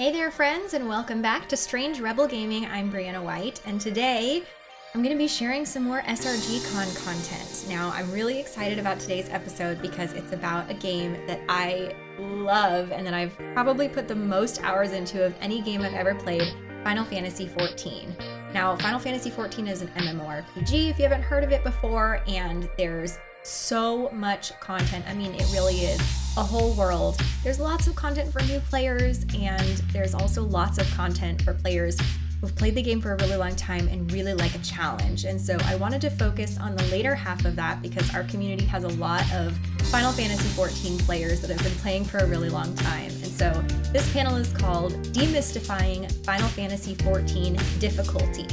Hey there, friends, and welcome back to Strange Rebel Gaming. I'm Brianna White, and today I'm going to be sharing some more SRG-Con content. Now, I'm really excited about today's episode because it's about a game that I love and that I've probably put the most hours into of any game I've ever played, Final Fantasy XIV. Now, Final Fantasy XIV is an MMORPG if you haven't heard of it before, and there's so much content. I mean, it really is a whole world. There's lots of content for new players, and there's also lots of content for players who've played the game for a really long time and really like a challenge. And so I wanted to focus on the later half of that because our community has a lot of Final Fantasy XIV players that have been playing for a really long time. And so this panel is called Demystifying Final Fantasy XIV Difficulty.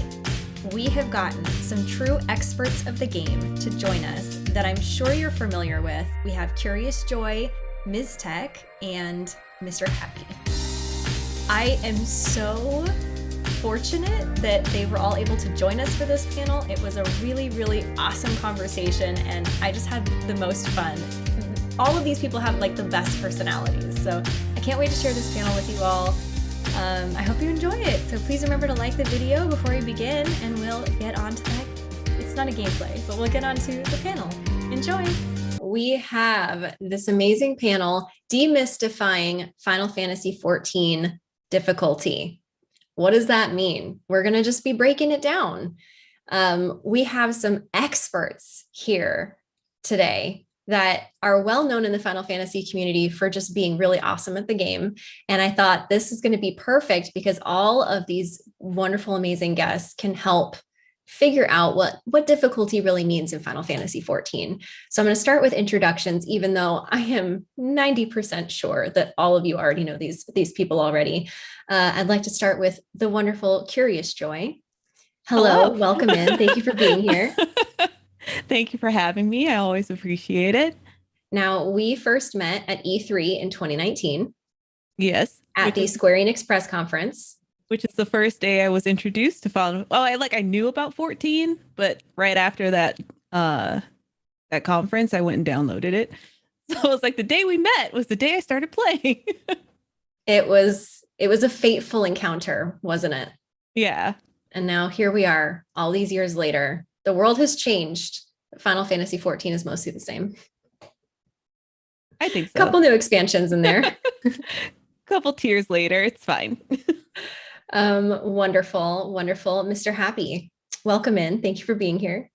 We have gotten some true experts of the game to join us that I'm sure you're familiar with. We have Curious Joy, Ms. Tech, and Mr. Happy. I am so fortunate that they were all able to join us for this panel. It was a really, really awesome conversation, and I just had the most fun. All of these people have like the best personalities, so I can't wait to share this panel with you all. Um, I hope you enjoy it. So please remember to like the video before we begin, and we'll get on to that. It's not a gameplay, but we'll get on to the panel. Enjoy! We have this amazing panel demystifying Final Fantasy XIV difficulty. What does that mean? We're going to just be breaking it down. Um, we have some experts here today that are well known in the Final Fantasy community for just being really awesome at the game. And I thought this is going to be perfect because all of these wonderful, amazing guests can help figure out what, what difficulty really means in Final Fantasy XIV. So I'm going to start with introductions, even though I am 90% sure that all of you already know these, these people already. Uh, I'd like to start with the wonderful Curious Joy. Hello, Hello. welcome in. Thank you for being here. Thank you for having me. I always appreciate it. Now, we first met at E3 in 2019. Yes. At the is, Square Enix press conference. Which is the first day I was introduced to Final. Oh, I like I knew about 14, but right after that uh that conference, I went and downloaded it. So it was like the day we met was the day I started playing. it was it was a fateful encounter, wasn't it? Yeah. And now here we are, all these years later. The world has changed. Final Fantasy 14 is mostly the same. I think so. A couple new expansions in there. A couple tears later, it's fine. Um, wonderful, wonderful. Mr. Happy, welcome in. Thank you for being here.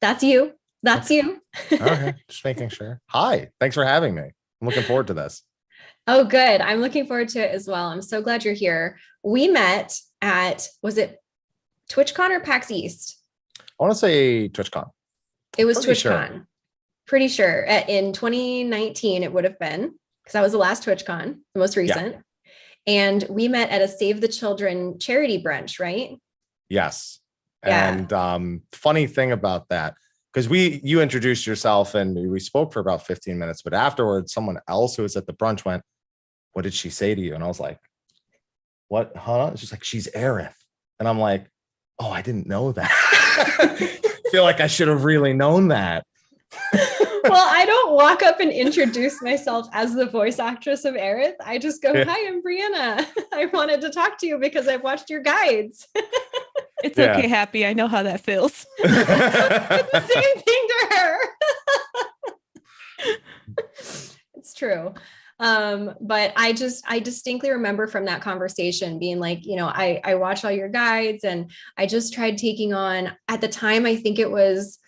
That's you. That's you. okay, just making sure. Hi, thanks for having me. I'm looking forward to this. Oh, good. I'm looking forward to it as well. I'm so glad you're here. We met at, was it TwitchCon or PAX East? I want to say TwitchCon. It was Pretty TwitchCon. Sure. Pretty sure. In 2019, it would have been, because that was the last TwitchCon, the most recent. Yeah. And we met at a Save the Children charity brunch, right? Yes. Yeah. And um, funny thing about that, because we you introduced yourself and we spoke for about 15 minutes, but afterwards, someone else who was at the brunch went, what did she say to you? And I was like, what, huh? She's like, she's Aerith. And I'm like, oh, I didn't know that. I feel like I should have really known that. well, I don't walk up and introduce myself as the voice actress of Aerith. I just go, hi, I'm Brianna. I wanted to talk to you because I've watched your guides. it's yeah. okay, Happy. I know how that feels. It's the same thing to her. it's true um but i just i distinctly remember from that conversation being like you know i i watch all your guides and i just tried taking on at the time i think it was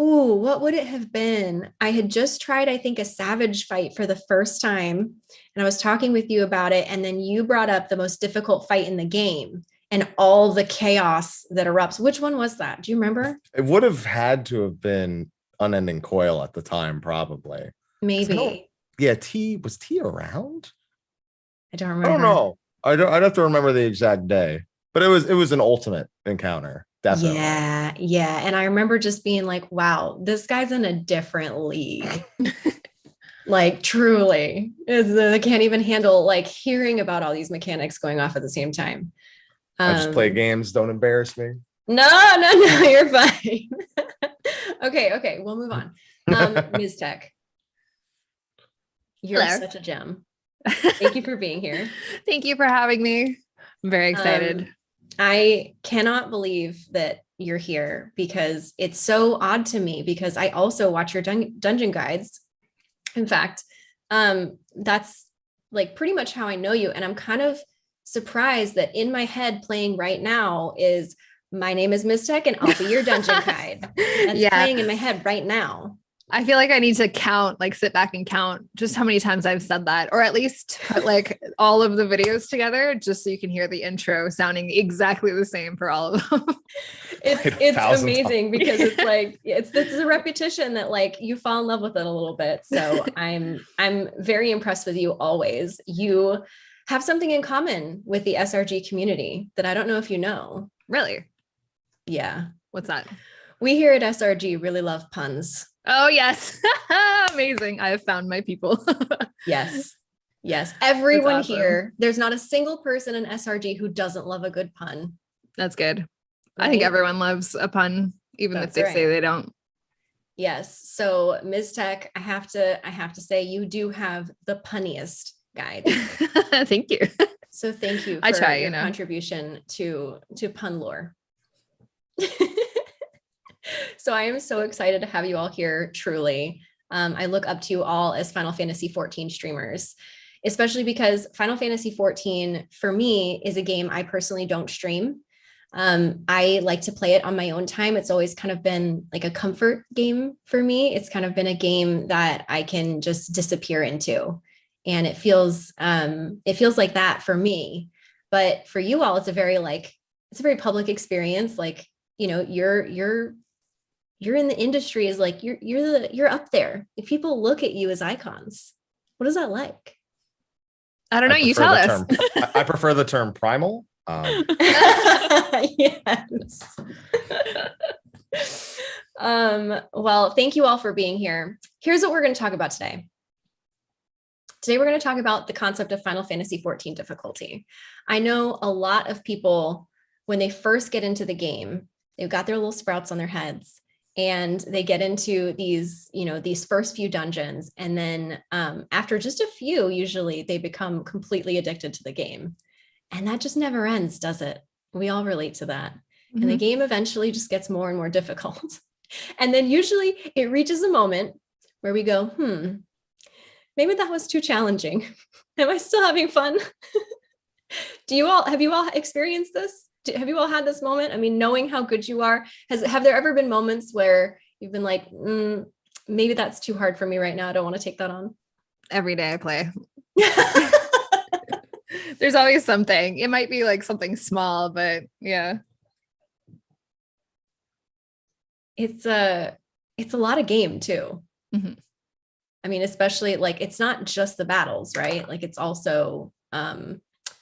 Ooh, what would it have been? I had just tried, I think, a savage fight for the first time. And I was talking with you about it. And then you brought up the most difficult fight in the game and all the chaos that erupts. Which one was that? Do you remember? It would have had to have been Unending Coil at the time, probably. Maybe yeah, T was T around? I don't remember. I don't know. I don't I'd have to remember the exact day, but it was it was an ultimate encounter. Definitely. Yeah, yeah. And I remember just being like, wow, this guy's in a different league. like truly is they can't even handle like hearing about all these mechanics going off at the same time. Um, I just play um, games, don't embarrass me. No, no, no, you're fine. okay, okay, we'll move on. Um, Ms. Tech. You're Hello. such a gem. Thank you for being here. Thank you for having me. I'm very excited. Um, I cannot believe that you're here because it's so odd to me because I also watch your dun dungeon guides. In fact, um, that's like pretty much how I know you. And I'm kind of surprised that in my head playing right now is my name is Mystech and I'll be your dungeon guide. That's yeah. playing in my head right now. I feel like I need to count, like sit back and count just how many times I've said that, or at least put like all of the videos together just so you can hear the intro sounding exactly the same for all of them. it's it's amazing times. because it's like it's this is a repetition that like you fall in love with it a little bit. So I'm I'm very impressed with you always. You have something in common with the SRG community that I don't know if you know. Really? Yeah. What's that? We here at SRG really love puns. Oh, yes. Amazing. I have found my people. yes. Yes. Everyone awesome. here, there's not a single person in SRG who doesn't love a good pun. That's good. Right? I think everyone loves a pun, even That's if they right. say they don't. Yes. So Ms. Tech, I have to, I have to say you do have the punniest guide. thank you. So thank you for I try, your you know. contribution to to pun lore. so I am so excited to have you all here, truly. Um, I look up to you all as Final Fantasy 14 streamers, especially because Final Fantasy 14 for me is a game I personally don't stream. Um, I like to play it on my own time. It's always kind of been like a comfort game for me. It's kind of been a game that I can just disappear into. And it feels um, it feels like that for me. But for you all, it's a very like it's a very public experience. Like you know you're you're you're in the industry is like you're you're the you're up there. If people look at you as icons what is that like? I don't know you tell us. term, I, I, prefer the term primal um. yes. Um well thank you all for being here. Here's what we're going to talk about today. Today we're going to talk about the concept of final fantasy 14 difficulty. I know a lot of people when they first get into the game they've got their little sprouts on their heads and they get into these you know these first few dungeons and then um, after just a few usually they become completely addicted to the game. And that just never ends does it? We all relate to that. Mm-hmm. and the mm-hmm. game eventually just gets more and more difficult. And then usually it reaches a moment where we go hmm maybe that was too challenging. Am i still having fun? Do you all have you all experienced this have you all had this moment? I mean, knowing how good you are, has have there ever been moments where you've been like, mm, maybe that's too hard for me right now. I don't want to take that on. Every day I play. There's always something. It might be like something small, but yeah. It's a it's a lot of game too. Mm-hmm. I mean, especially like it's not just the battles, right? Like it's also um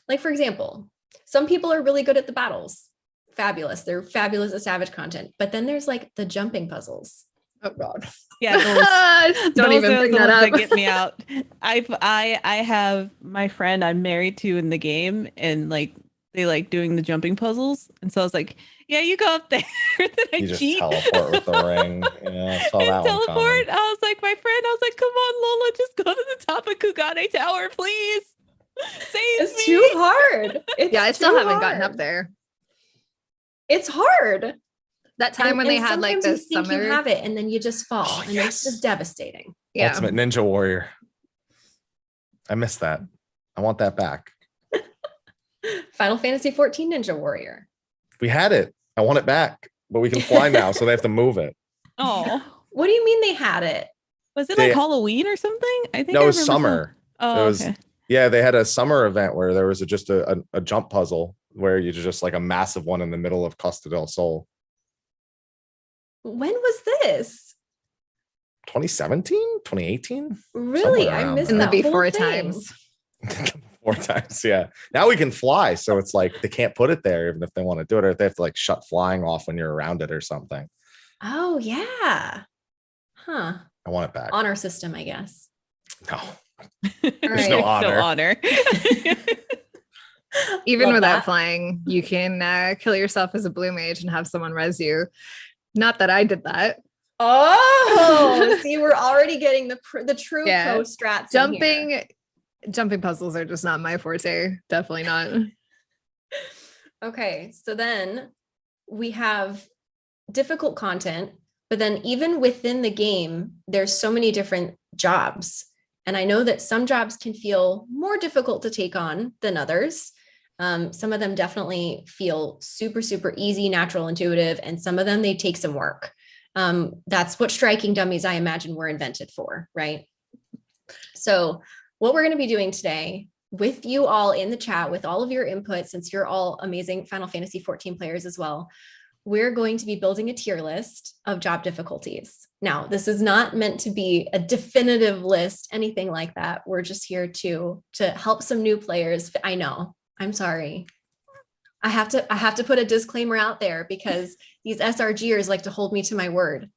like for example, some people are really good at the battles. Fabulous. They're fabulous at savage content. But then there's like the jumping puzzles. Oh God. Yeah, those, don't those even bring that up. That get me out. I I I have my friend I'm married to in the game, and like they like doing the jumping puzzles, and so I was like, "Yeah, you go up there." then I you just cheat. teleport with the ring. Yeah, saw that teleport. I was like, my friend. I was like, "Come on, Lola, just go to the top of Kugane Tower, please." It's me. too hard. It's yeah, I still haven't hard. gotten up there. It's hard. That time and, when they had like this you summer, you have it, and then you just fall, oh, and yes. it's just devastating. Yeah. Ultimate Ninja Warrior. I miss that. I want that back. Final Fantasy 14 Ninja Warrior. We had it. I want it back, but we can fly now, so they have to move it. Oh, what do you mean they had it? Was it they, like Halloween or something? I think no, it was summer. Oh, it was okay. Yeah, they had a summer event where there was a, just a, a, a, jump puzzle where you just like a massive one in the middle of Costa del Sol. When was this? 2017, 2018? Really? I missed in the before times. Four times, yeah. Now we can fly, so it's like they can't put it there even if they want to do it, or they have to like shut flying off when you're around it or something. Oh yeah, huh? I want it back. Honor system, I guess. No. There's right. no honor. No honor. Even Love without that. flying, you can uh, kill yourself as a blue mage and have someone res you. Not that I did that. Oh, see, we're already getting the the true yeah. pro strats. Jumping jumping puzzles are just not my forte. Definitely not. Okay, so then we have difficult content, but then even within the game, there's so many different jobs. And I know that some jobs can feel more difficult to take on than others. Um, some of them definitely feel super, super easy, natural, intuitive, and some of them they take some work. Um, that's what striking dummies, I imagine, were invented for, right? So what we're going to be doing today with you all in the chat with all of your input, since you're all amazing Final Fantasy 14 players as well, we're going to be building a tier list of job difficulties. Now, this is not meant to be a definitive list, anything like that. We're just here to, to help some new players. I know, I'm sorry. I have to I have to put a disclaimer out there because these SRGers like to hold me to my word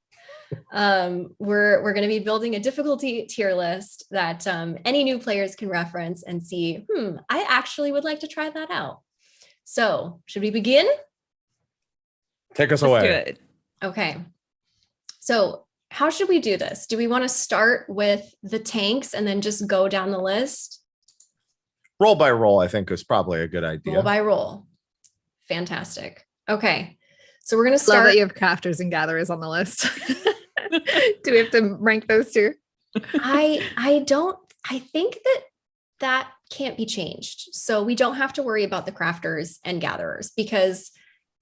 um, we're, we're going to be building a difficulty tier list that um, any new players can reference and see, hmm, I actually would like to try that out. So should we begin? Take us Let's away. do it. Okay. So how should we do this? Do we want to start with the tanks and then just go down the list? Role by role, I think is probably a good idea. Role by role. Fantastic. Okay. So we're going to Love start. that you have crafters and gatherers on the list. Do we have to rank those two? I I don't I think that that can't be changed. So we don't have to worry about the crafters and gatherers because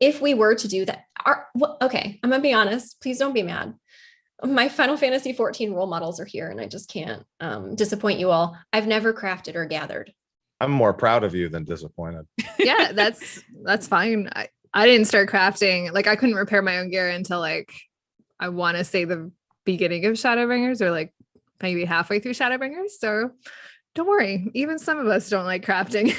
if we were to do that, our, well, okay, I'm gonna be honest, please don't be mad. My Final Fantasy 14 role models are here and I just can't um, disappoint you all. I've never crafted or gathered. I'm more proud of you than disappointed. Yeah, that's that's fine. I, I didn't start crafting. Like I couldn't repair my own gear until like I want to say the beginning of Shadowbringers or like maybe halfway through Shadowbringers. So don't worry. Even some of us don't like crafting.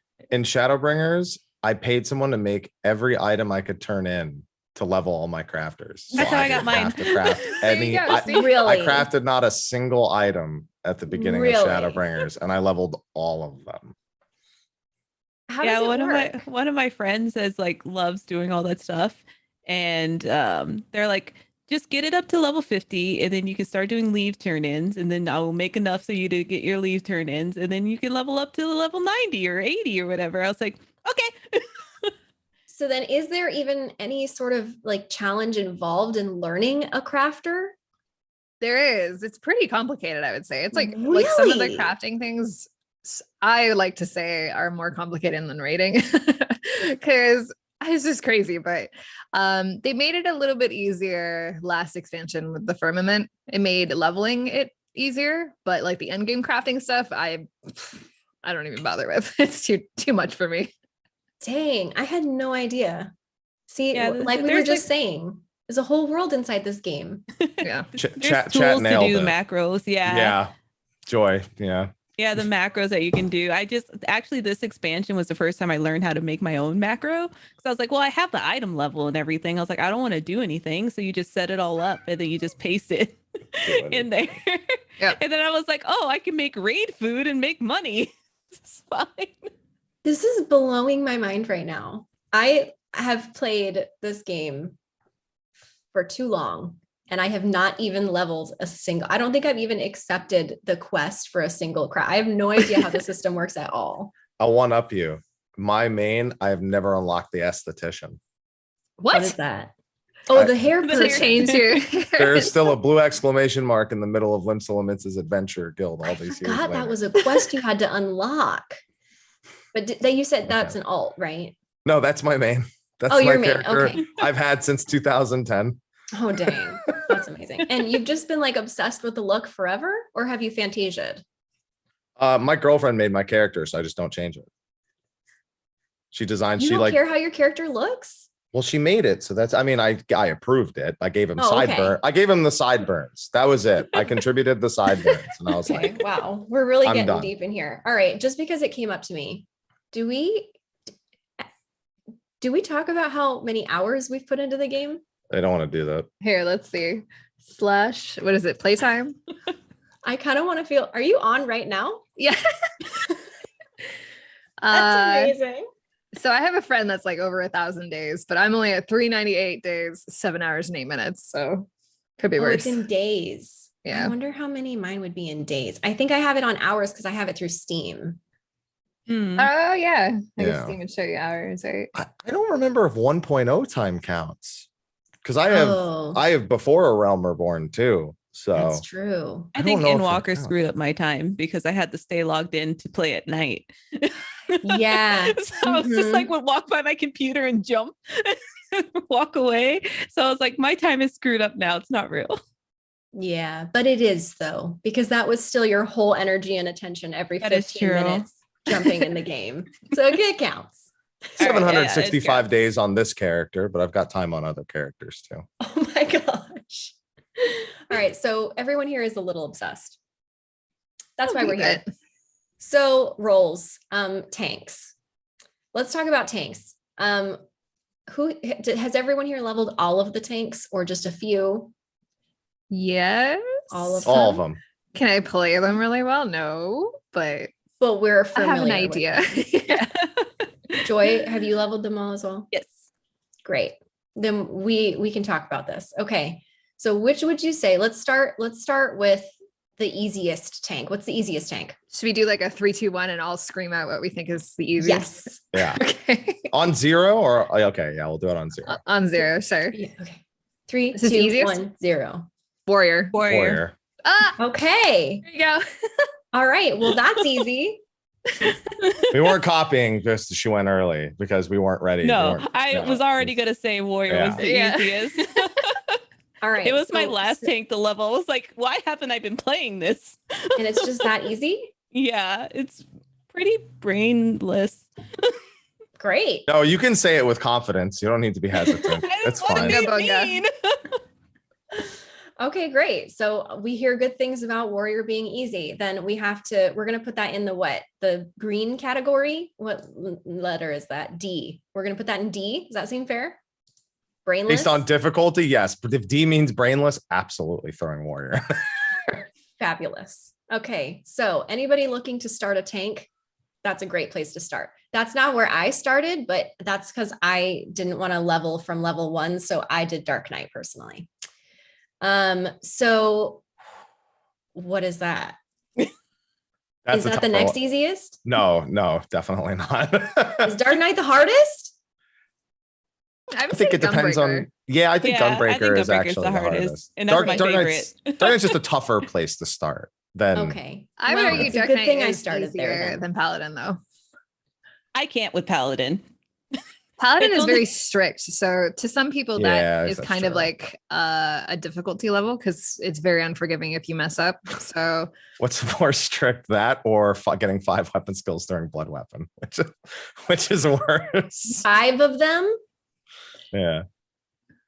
In Shadowbringers, I paid someone to make every item I could turn in to level all my crafters. So That's how I got didn't mine. Have to craft any. go, I. Really? I crafted not a single item at the beginning Really? of Shadowbringers, and I leveled all of them. How yeah, one work? of my one of my friends is like loves doing all that stuff, and um, they're like, just get it up to level fifty, and then you can start doing leve turn-ins, and then I will make enough so you to get your leve turn-ins, and then you can level up to level ninety or eighty or whatever. I was like, okay, So then is there even any sort of like challenge involved in learning a crafter? there is. It's pretty complicated, I would say. It's like like some of the crafting things I like to say are more complicated than writing because it's just crazy. But um, they made it a little bit easier last expansion with the firmament. It made leveling it easier, but like the end game crafting stuff, I I don't even bother with. It's too too much for me. Dang, I had no idea. See, Yeah, like we were just like- saying, there's a whole world inside this game. Yeah. Ch- there's chat, tools chat to do it. macros. Yeah, yeah, joy. Yeah, Yeah, the macros that you can do. I just actually this expansion was the first time I learned how to make my own macro. Because I was like, well, I have the item level and everything. I was like, I don't want to do anything. So you just set it all up and then you just paste it in there. Yep. And then I was like, oh, I can make raid food and make money. It's fine. This is blowing my mind right now. I have played this game for too long and I have not even leveled a single. I don't think I've even accepted the quest for a single craft. I have no idea how the system works at all. I'll one up you. My main, I've never unlocked the esthetician. What What? is that? Oh, I- the hair The to person. change your There is still a blue exclamation mark in the middle of Limsa Lominsa's adventure guild all I these years forgot later. that was a quest you had to unlock. But that you said that's an alt, right? No, that's my main. That's Oh, my your main. Okay. I've had since 2010. Oh, dang. That's amazing. And you've just been like obsessed with the look forever, or have you fantasiaed? Uh, my girlfriend made my character, so I just don't change it. She designed. You she don't like. care how your character looks? Well, she made it, so that's. I mean, I I approved it. I gave him Oh, okay. sideburn. I gave him the sideburns. That was it. I contributed the sideburns, and I was Okay, like, wow. We're really I'm getting done. deep in here. All right, just because it came up to me, do we do we talk about how many hours we've put into the game? I don't want to do that. Here, let's see. Slash, what is it? Playtime? I kind of want to feel. Are you on right now? Yeah. That's uh, amazing. so I have a friend that's like over a thousand days, but I'm only at 398 days, seven hours and eight minutes. So could be Oh, worse. it's in days. Yeah. I wonder how many mine would be in days. I think I have it on hours because I have it through Steam. Hmm. Oh yeah. I Yeah. guess Steam would show you hours, right? I, I don't remember if 1.0 time counts because I have oh, I have before a Realm Reborn too. So that's true. I I think don't know if that Endwalker screwed up my time because I had to stay logged in to play at night. Yeah. so I was just like would walk by my computer and jump, walk away. So I was like, my time is screwed up now. It's not real. Yeah, but it is though, because that was still your whole energy and attention every That is 15 minutes jumping in the game. So it counts. All right, yeah, yeah, it 765 counts. days on this character, but I've got time on other characters too. Oh my gosh. All right. So everyone here is a little obsessed. That's why we're here. good. So roles, um, tanks. Let's talk about tanks. Um, who has everyone here leveled all of the tanks or just a few? Yes. All of All of them? them. Can I play them really well? No, but But we're familiar. I have an idea. yeah. Joy, have you leveled them all as well? yes. Great. Then we we can talk about this. Okay. So which would you say? Let's start. Let's start with the easiest tank. What's the easiest tank? Should we do like a three, two, one, and I'll scream out what we think is the easiest? Yes. Yeah. Okay. on zero or oh, okay, yeah, we'll do it on zero. Uh, On zero, sure. Yeah, okay. Three, This is the two, easiest? one, zero. Warrior. Warrior. Warrior. Ah, Okay. there you go. All right. Well, that's easy. We weren't copying just she went early because we weren't ready. We No, weren't- I no, was already gonna say warrior Yeah. was the Yeah. easiest. All right. it was my so- last tank to level. I was like, why haven't I been playing this? And it's just that easy. Yeah, it's pretty brainless. Great. No, you can say it with confidence. You don't need to be hesitant. It's what fine. Do Bunga, you bunga. mean? Okay, great. So we hear good things about warrior being easy. Then we have to, we're going to put that in the what? The green category? What letter is that? D. We're going to put that in D. Does that seem fair? Brainless? Based on difficulty, yes. But if D means brainless, absolutely throwing warrior. Fabulous. Okay. So anybody looking to start a tank, that's a great place to start. That's not where I started, but that's because I didn't want to level from level one. So I did Dark Knight personally. Um, so what is that? That's is that the next one. easiest? No, no, definitely not. Is Dark Knight the hardest? I, I think it depends on. Yeah, I think Yeah, I Gunbreaker think is actually the the hardest, hardest. and that's my Knight's, favorite. Dark Knight's just a tougher place to start than. Okay. I would Well, argue Dark Knight thing I is started there easier then. than Paladin, though. I can't with Paladin. Paladin It's is only- very strict. So to some people, Yeah, that is that's kind of like uh, a difficulty level because it's very unforgiving if you mess up. So What's more strict, that or fi- getting five weapon skills during blood weapon, which is, which is worse. Five of them? Yeah,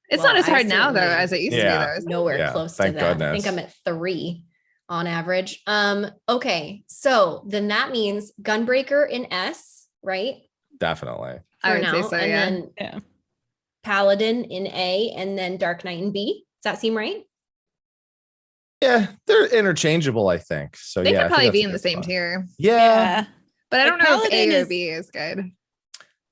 it's Well, not as hard now, though, as it used Yeah. to be. Though. isn't? Nowhere Yeah, close to thank that. I think. I'm at three on average. Um, okay. So then that means Gunbreaker in S, right? definitely. I For would say now. so, and yeah. then Yeah. Paladin in A and then Dark Knight in B. Does that seem right? Yeah, they're interchangeable, I think. So They yeah, could probably be in the same spot. tier, Yeah, Yeah. but I don't know if Paladin A or is- B is good.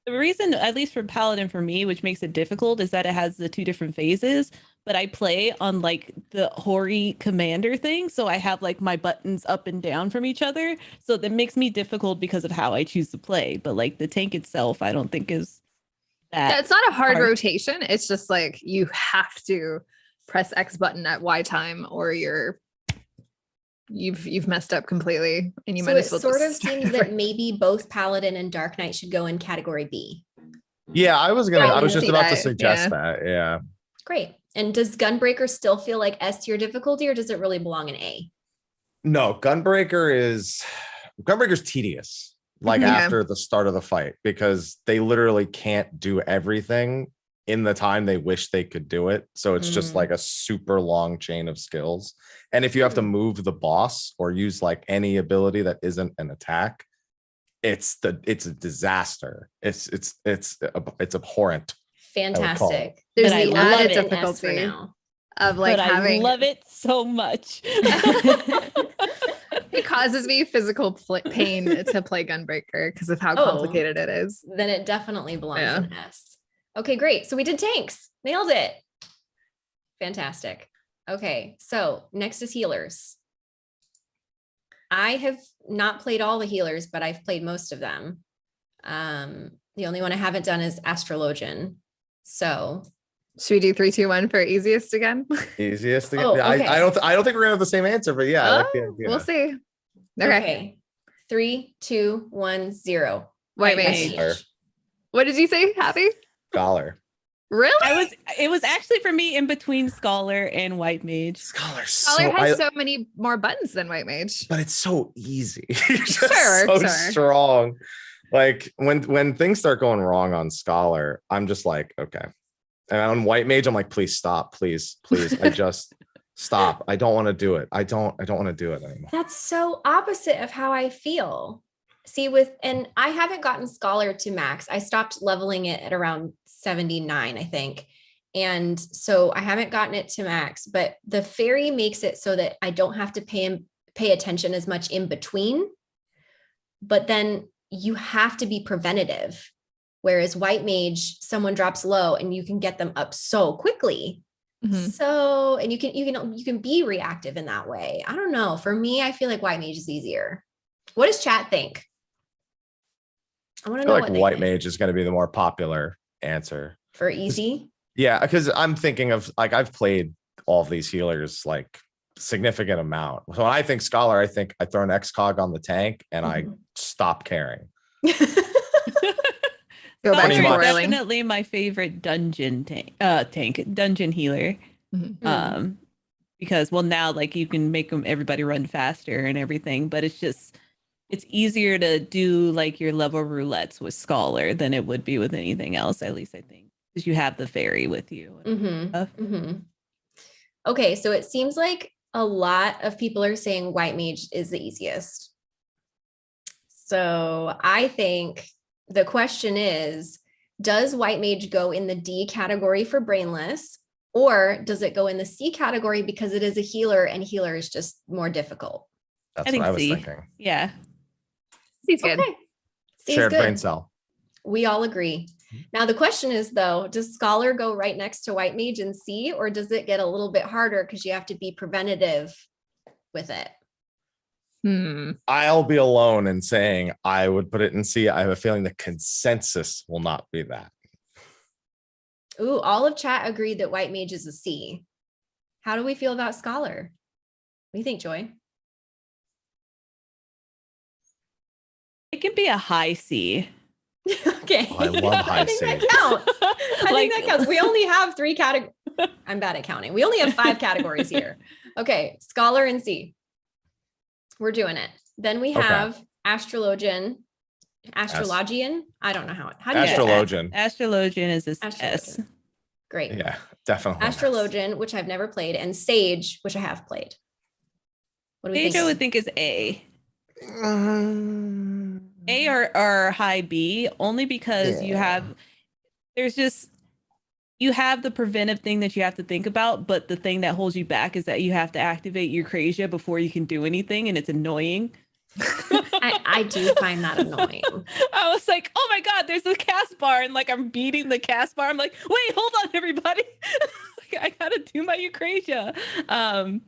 The reason, at least for Paladin for me, which makes it difficult, is that it has the two different phases. But I play on like the Hori commander thing. So I have like my buttons up and down from each other. So that makes me difficult because of how I choose to play. But like the tank itself, I don't think is that. Yeah, it's not a hard hard. rotation. It's just like you have to press X button at Y time or you're you've you've messed up completely and you so might it as well sort of just start seems that maybe both Paladin and Dark Knight should go in category B. yeah. I was gonna. Yeah, I I was just see about to suggest yeah. that. Yeah. Great. And does Gunbreaker still feel like S tier difficulty or does it really belong in A? No, Gunbreaker is Gunbreaker's tedious. Like Yeah. after the start of the fight, because they literally can't do everything in the time they wish they could do it. So it's just Mm. like a super long chain of skills. And if you have to move the boss or use like any ability that isn't an attack, it's the it's a disaster. It's it's it's it's abhorrent. Fantastic. There's But I the love added it in S for difficulty now. of like but having I love it so much. it causes me physical pl- pain to play Gunbreaker because of how Oh. complicated it is. Then it definitely belongs Yeah. in S. Okay, great. So we did tanks. Nailed it. Fantastic. Okay, so next is healers. I have not played all the healers, but I've played most of them. Um, the only one I haven't done is Astrologian. So Should we do three, two, one for easiest again? Easiest. To get, Oh, I, okay. I don't. th- I don't think we're gonna have the same answer, but yeah, I like the Oh. We'll see. Okay. Three, two, one, zero. White White mage. mage. What did you say, Happy? Scholar. Really? I was it was actually for me in between scholar and white mage. Scholar. Scholar so, has I- so many more buttons than white mage. but it's so easy. You're just Sure, so sure. strong. Like when when things start going wrong on Scholar, I'm just like, okay. And on White Mage, I'm like, please stop, please, please. I just stop. I don't want to do it. I don't. I don't want to do it anymore. That's so opposite of how I feel. See, with and I haven't gotten scholar to max. I stopped leveling it at around 79, I think. And so I haven't gotten it to max, but the fairy makes it so that I don't have to pay him pay attention as much in between. But then you have to be preventative. Whereas white mage, someone drops low and you can get them up so quickly. Mhm. So, and you can you can you can be reactive in that way. I don't know. For me, I feel like white mage is easier. What does chat think? I want I to feel know like what they White think. Mage is going to be the more popular answer. for easy. Yeah, because I'm thinking of like I've played all of these healers like significant amount. So when I think Scholar, I think I throw an Excog on the tank and I Mhm. stop caring. Go back to much. is boiling. definitely my favorite dungeon tank uh tank dungeon healer. Mhm. Mm. um because well now like you can make them everybody run faster and everything but it's just it's easier to do like your level roulettes with scholar than it would be with anything else at least i think because you have the fairy with you and Mhm, stuff. mhm. Okay, so it seems like a lot of people are saying white mage is the easiest. So I think the question is, does white mage go in the D category for brainless, or does it go in the C category because it is a healer and healer is just more difficult? That's think what I was C. thinking. yeah He's good. Okay. C is Shared brain cell. We all agree. Now the question is though, does scholar go right next to white mage and C, or does it get a little bit harder because you have to be preventative with it? Hmm. I'll be alone in saying I would put it in C. I have a feeling the consensus will not be that. Ooh, all of chat agreed that white mage is a C. How do we feel about scholar? What do you think, Joy? it can be a high c okay. Oh, I love high I think that counts. I Like- think that counts. We only have three categories. I'm bad at counting. We only have five categories here. Okay, scholar and C. We're doing it. Then we Okay. have astrologian, astrologian. I don't know how it. How do you? Astrologian. astrologian is this s Great. Yeah, definitely. Astrologian, which I've never played, and Sage, which I have played. What do we stage i think? would think is a Mm, A or, or high B only because you have there's just you have the preventive thing that you have to think about, but the thing that holds you back is that you have to activate your Eucrasia before you can do anything, and it's annoying. I, I do find that annoying. I was like, oh my god, there's a cast bar, and like I'm beating the cast bar. I'm like, wait, hold on, everybody. like, I gotta do my Eucrasia. Um,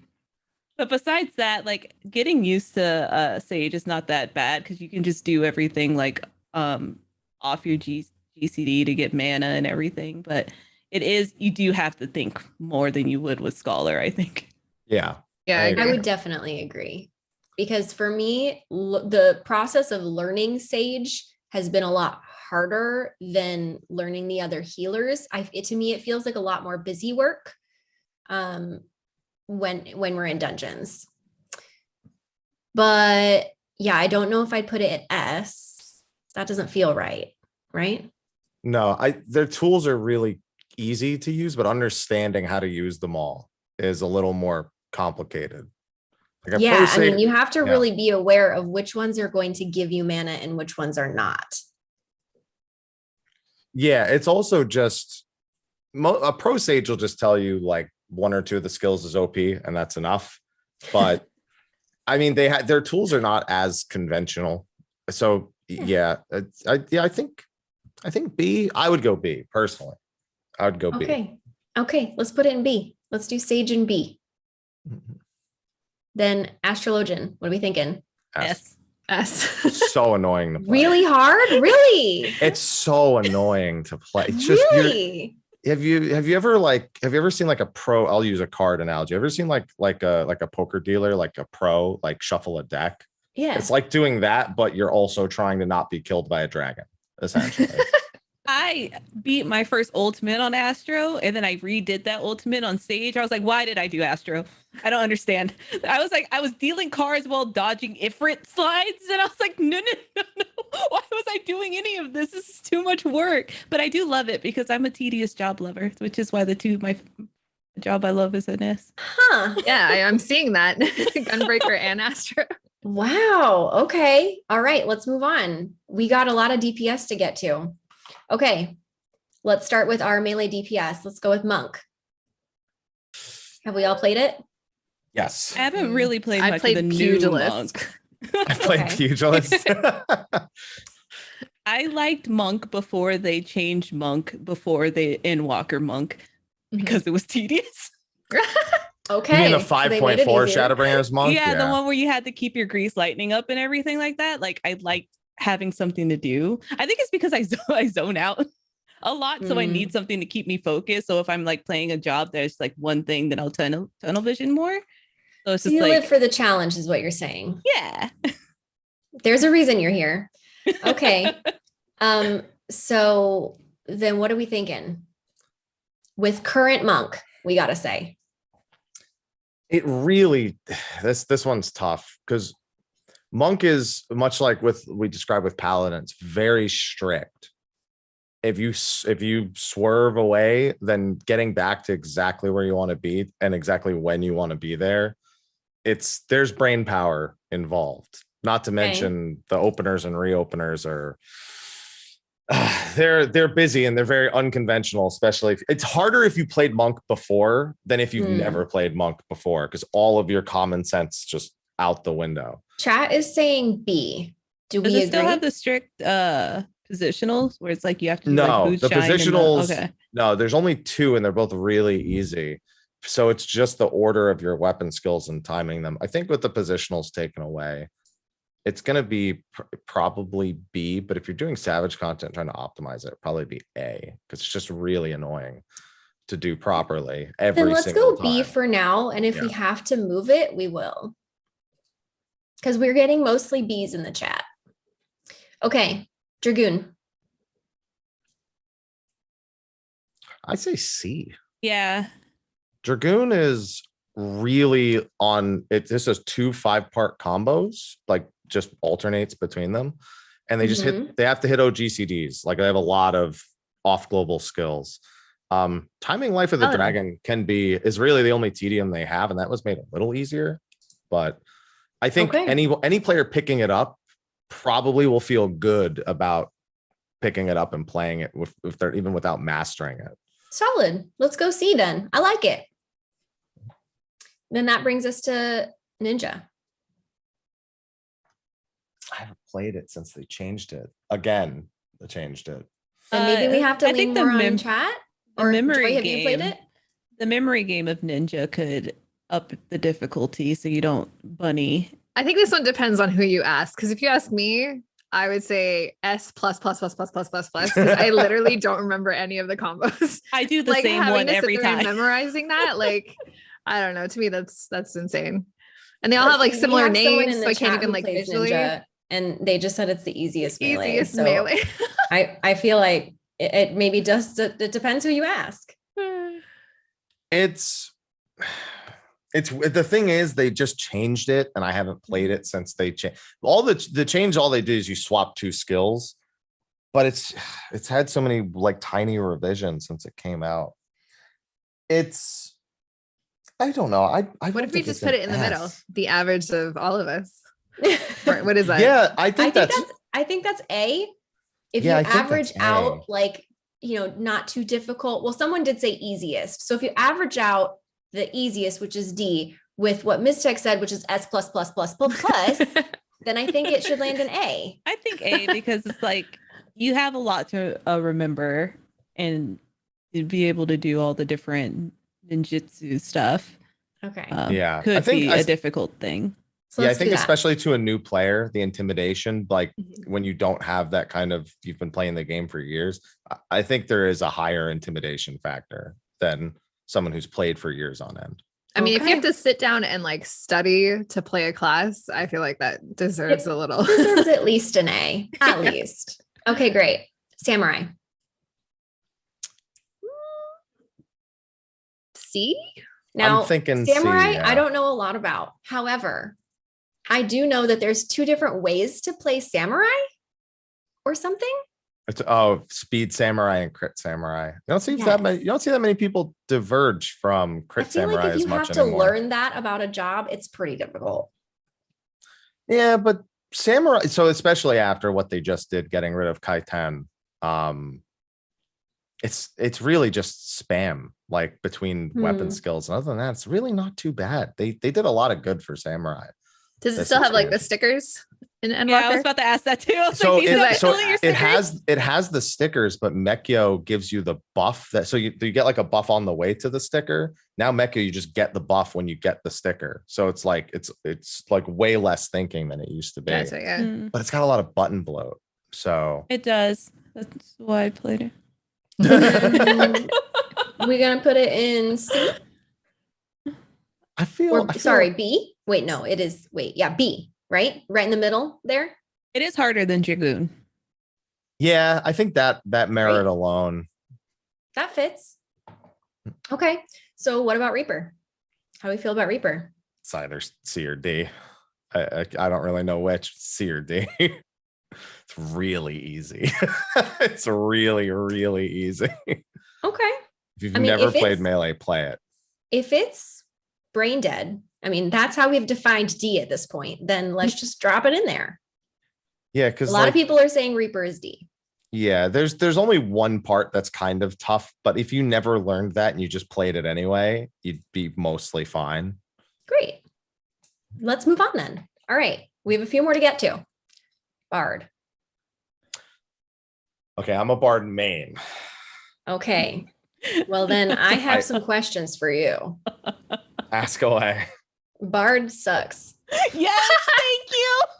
but besides that, like getting used to uh Sage is not that bad because you can just do everything like um off your G- GCD to get mana and everything. But it is you do have to think more than you would with Scholar, I think. Yeah. Yeah, I I I would definitely agree because for me, the process of learning Sage has been a lot harder than learning the other healers. I it, to me, it feels like a lot more busy work um, when when we're in dungeons. But yeah, I don't know if I'd put it at S. That doesn't feel right, right? No, I their tools are really easy to use, but understanding how to use them all is a little more complicated. Like yeah, I mean, you have to yeah. really be aware of which ones are going to give you mana and which ones are not. yeah, it's also just a pro sage will just tell you like one or two of the skills is OP and that's enough. But I mean, they had their tools are not as conventional. So hmm. Yeah. yeah, I yeah, I think I think B. I would go B personally. I would go B. Okay. Okay. Let's put it in B. Let's do Sage and B. Mm-hmm. Then astrologian. What are we thinking? S. Yes. S. so annoying to play. Really hard? Really? It's so annoying to play. It's just you're, really? Have you have you ever like have you ever seen like a pro i'll use a card analogy. Ever seen like like a like a poker dealer like a pro like shuffle a deck? Yeah. it's like doing that but you're also trying to not be killed by a dragon essentially I beat my first ultimate on Astro and then I redid that ultimate on Sage. I was like, why did I do Astro? I don't understand. I was like, I was dealing cards while dodging Ifrit slides. And I was like, no, no, no, no. Why was I doing any of this? This is too much work. But I do love it because I'm a tedious job lover, which is why the two my job I love is NS. Huh. yeah, I, I'm seeing that. Gunbreaker and Astro. Wow. Okay. All right. Let's move on. We got a lot of DPS to get to. Okay. Let's start with our melee DPS. Let's go with Monk. Have we all played it? yes I haven't Mm. really played I much played of the new monk. i played Okay. pugilist I liked Monk before they changed Monk before they Endwalker Monk Mhm. because it was tedious. Okay. you mean the so they made it 5.4 easier. shadowbringers monk yeah, the one where you had to keep your grease lightning up and everything like that. Like I liked having something to do. I think it's because I zo- I zone out a lot, so I Mm. need something to keep me focused. So if I'm like playing a job, there's like one thing that I'll tunnel tunnel vision more. So it's just you like live for the challenge, is what you're saying. yeah. There's a reason you're here. Okay. um, so then what are we thinking? With current monk, we gotta say. it really this this one's tough because monk is much like with we described with Paladins, very strict if you if you swerve away then getting back to exactly where you want to be and exactly when you want to be there it's there's brain power involved not to Okay. mention the openers and reopeners are they're they're busy and they're very unconventional especially if, it's harder if you played monk before than if you've Hmm. never played monk before because all of your common sense just out the window Chat is saying B. Do Does we it still have the strict uh positionals where it's like you have to do, No, like, the Bootshine and positionals- okay. no there's only two and they're both really easy so it's just the order of your weapon skills and timing them i think with the positionals taken away it's going to be pr- probably b but if you're doing savage content trying to optimize it probably be a because it's just really annoying to do properly every Then let's single go B for now. And if we have to move it, we will. Because we're getting mostly B's in the chat. Okay, Dragoon. i say c Yeah. Dragoon is really on it. This is two five part combos, like just alternates between them. And they just hit, they have to hit OGCDs. Like they have a lot of off global skills. Um, timing life of the Oh. dragon can be is really the only tedium they have, and that was made a little easier. But I think Okay. any any player picking it up probably will feel good about picking it up and playing it with if they're even without mastering it. Solid. Let's go see then. I like it. Then that brings us to Ninja. I haven't played it since they changed it. Again, they changed it. And maybe we Uh, have to I lean think the more on chat. Or memory Joy, have you played game. it? The memory game of Ninja could up the difficulty so you don't bunny. I think this one depends on who you ask. Because if you ask me, I would say S plus plus plus plus plus plus plus. 'cause I literally don't remember any of the combos. I do the like same having one to every time. memorizing that, like I don't know. To me, that's that's insane. And they all have like similar have names, in so the I can't even like plays visually. Ninja, and they just said it's the easiest melee. Easiest so melee. I, I feel like it, it maybe just it depends who you ask. It's it's the thing is they just changed it and I haven't played mm-hmm. it since they changed all the the change all they do is you swap two skills but it's it's had so many like tiny revisions since it came out. It's I don't know. I, I What don't if we just put it in the middle? The average of all of us. What is that? Yeah, I think, think that's, that's I think that's A. If Yeah, you think that's average A. out like you know not too difficult. Well, someone did say easiest. So if you average out the easiest, which is D, with what Ms. Tech said, which is S plus plus plus plus plus, then I think it should land an A. I think A because it's like you have a lot to uh, remember and to be able to do all the different ninjutsu stuff. Okay. um, Yeah, I could think be I a s- difficult thing. so yeah, I think especially to a new player, the intimidation, like Mhm. when you don't have that kind of you've been playing the game for years, I- I think there is a higher intimidation factor than someone who's played for years on end. I mean, if you have to sit down and like study to play a class, I feel like that deserves a little. deserves at least an A, at least. Okay, great. Samurai. See? Now, I'm thinking C, samurai, yeah. I don't know a lot about. However, I do know that there's two different ways to play samurai or something. It's oh, speed samurai and crit samurai. You don't see that many. You don't see that many people diverge from I crit feel samurai like if you much have to anymore. learn that about a job, it's pretty difficult. Yeah, but samurai. So especially after what they just did, getting rid of Kaiten, um, it's it's really just spam like between weapon Hmm. skills. And other than that, it's really not too bad. They they did a lot of good for samurai. Does it This still have like the stickers in Endwalker? Yeah, I was about to ask that too. So like, these it, are so your it has it has the stickers, but Meikyo gives you the buff that so you, you get like a buff on the way to the sticker. Now Meikyo, you just get the buff when you get the sticker. So it's like it's it's like way less thinking than it used to be. Gotcha, yeah. Mm, But it's got a lot of button bloat. So it does. That's why I played it. We're gonna put it in C I feel, or I feel sorry, B. Wait, no, it is wait, yeah, B, right? Right in the middle there. It is harder than Dragoon. Yeah, I think that that merit alone. That fits. Okay. So what about Reaper? How do we feel about Reaper? It's either C or D. I, I, I don't really know which C or D. it's really easy. it's really, really easy. Okay. If you've I mean, never if played melee, play it. If it's brain dead, I mean, that's how we've defined D at this point. Then let's just drop it in there. Yeah, because A lot of people are saying Reaper is D. Yeah, there's there's only one part that's kind of tough, but if you never learned that and you just played it anyway, you'd be mostly fine. Great. Let's move on then. All right. We have a few more to get to. Bard. Okay, I'm a bard main. Okay. Well, then I have some questions for you. Ask away. Bard sucks. yes, thank you.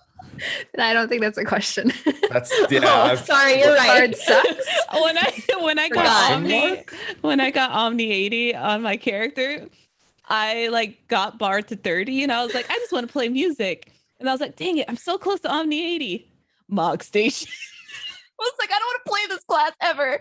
And I don't think that's a question. That's yeah. oh, I've- sorry, you're right. Bard sucks. when I when I Forgot. got Omni when I got Omni 80 on my character, I like got Bard to 30 and I was like, I just want to play music. And I was like, dang it, I'm so close to Omni 80. Mog Station. I was like, I don't want to play this class ever.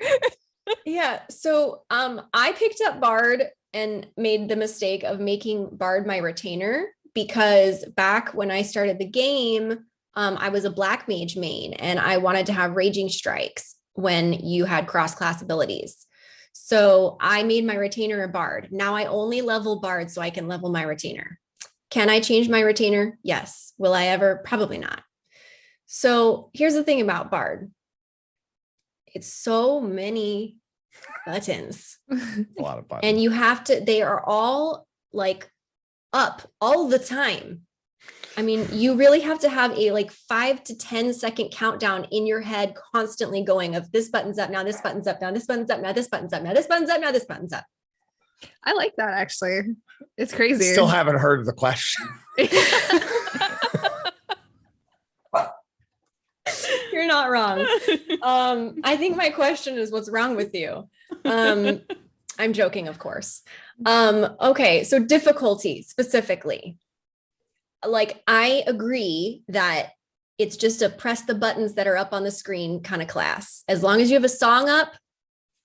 Yeah. So um I picked up Bard and made the mistake of making Bard my retainer because back when I started the game, um, I was a black mage main and I wanted to have raging strikes when you had cross class abilities. So I made my retainer a bard. Now I only level bard so I can level my retainer. Can I change my retainer? Yes. Will I ever? Probably not. So here's the thing about bard. It's so many buttons a lot of buttons. and you have to they are all like up all the time i mean you really have to have a like five to ten second countdown in your head constantly going of this button's up now this button's up now this button's up now this button's up now this button's up now this button's up I like that actually. It's crazy. Still haven't heard the question. not wrong. Um i think my question is what's wrong with you? Um i'm joking of course. Um okay so difficulty specifically. Like i agree that it's just a press the buttons that are up on the screen kind of class. As long as you have a song up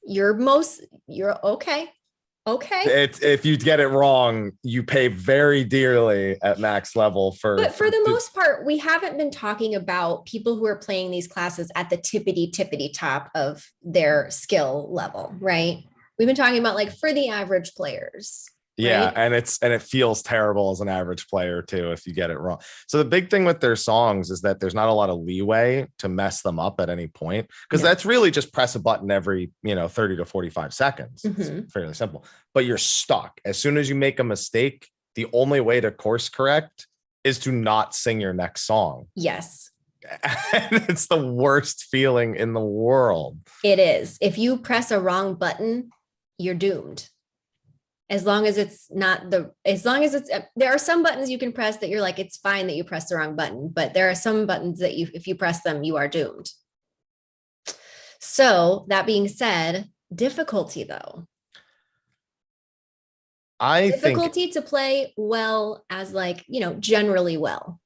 you're most you're okay okay. It's if you get it wrong, you pay very dearly at max level for. but for the most part we haven't been talking about people who are playing these classes at the tippity tippity top of their skill level right? We've been talking about like for the average players yeah, right? and it's and it feels terrible as an average player too if you get it wrong. So the big thing with their songs is that there's not a lot of leeway to mess them up at any point because No. that's really just press a button every you know 30 to 45 seconds. Mhm. It's fairly simple, but you're stuck as soon as you make a mistake. The only way to course correct is to not sing your next song. yes and it's the worst feeling in the world. it is if you press a wrong button you're doomed as long as it's not the as long as it's uh, there are some buttons you can press that you're like it's fine that you press the wrong button but there are some buttons that you if you press them you are doomed. So that being said difficulty though. I think difficulty to play well as like you know generally well.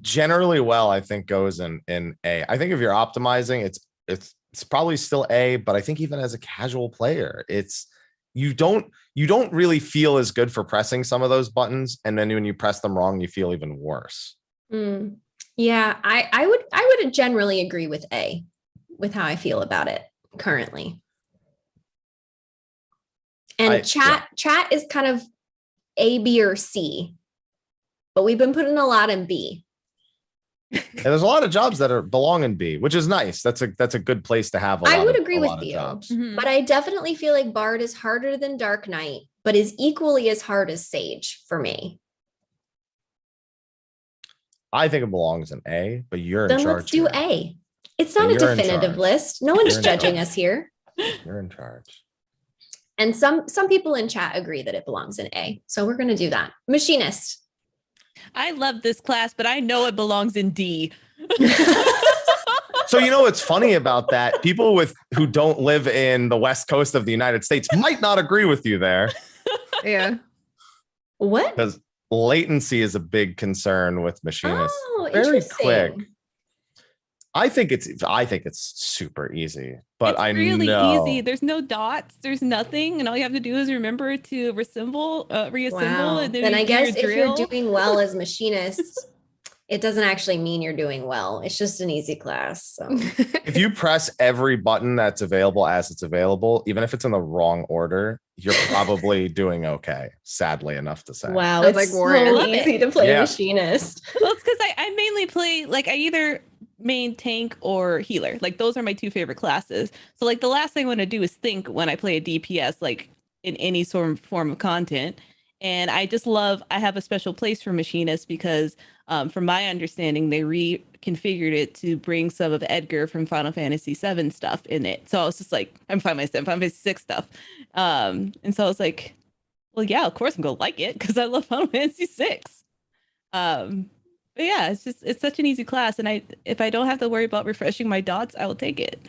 Generally well, I think goes in in A. I think if you're optimizing, it's it's it's probably still A, but I think even as a casual player, it's you don't you don't really feel as good for pressing some of those buttons, and then when you press them wrong, you feel even worse. Mm, yeah i i would i would generally agree with a with how i feel about it currently and I- yeah. chat chat is kind of a b or c but we've been putting a lot in b And there's a lot of jobs that are belong in B, which is nice. That's a that's a good place to have. I I would agree with you. Jobs. Mhm. but i definitely feel like bard is harder than dark knight but is equally as hard as sage for me I think it belongs in A, but you're in charge. let's do here. a it's not a definitive list no one's judging charge. us here You're in charge. and some some people in chat agree that it belongs in a so we're going to do that machinist I love this class, but I know it belongs in D. So you know what's funny about that? People with who don't live in the west coast of the United States might not agree with you there Yeah. what because latency is a big concern with machinists. Oh, Very quick. Interesting. I think it's I think it's super easy, but it's I really know easy. There's no dots. There's nothing, and all you have to do is remember to reassemble, uh, reassemble, Wow. and then, Then I guess if drill. you're doing well as machinist, it doesn't actually mean you're doing well. It's just an easy class. So. if you press every button that's available as it's available, even if it's in the wrong order, you're probably doing okay. Sadly enough to say. Wow, Sounds it's like Warrior. so Love it. easy to play Yeah. machinist. well, it's because I, I mainly play like I either main tank or healer. Like those are my two favorite classes. So like the last thing I want to do is think when I play a DPS, like in any sort of form of content. And I just love I have a special place for machinists because um, from my understanding, they reconfigured it to bring some of Edgar from Final Fantasy VII stuff in it. So I was just like, I'm Final Fantasy, Final Fantasy six stuff. Um, and so I was like, well, yeah, of course I'm gonna like it because I love Final Fantasy six. Um, but yeah, it's just it's such an easy class, and I if I don't have to worry about refreshing my dots, I will take it.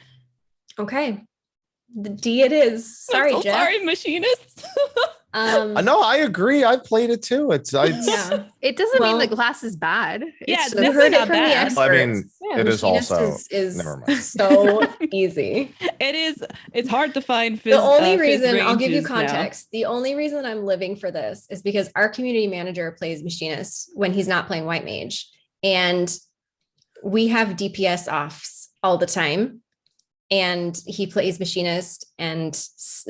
Okay. The D it is. Sorry, so Jeff. sorry, machinists. Um, Uh, no, I agree. I played it too. It's, I, yeah. It doesn't mean Well- the class is bad. Yeah, It's this We heard it not from the bad. experts. I mean, Yeah, it is also- is, is never mind. so easy. it is it's hard to find. Phys, the only uh, reason I'll give you ranges now. context. The only reason I'm living for this is because our community manager plays machinist when he's not playing white mage, and we have DPS offs all the time. And he plays machinist, and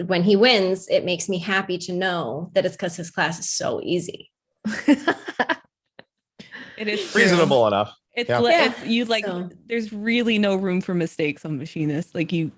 when he wins, it makes me happy to know that it's because his class is so easy. It is true. reasonable enough. It's, Yeah. li- Yeah, it's you like. so. There's really no room for mistakes on machinist Like you,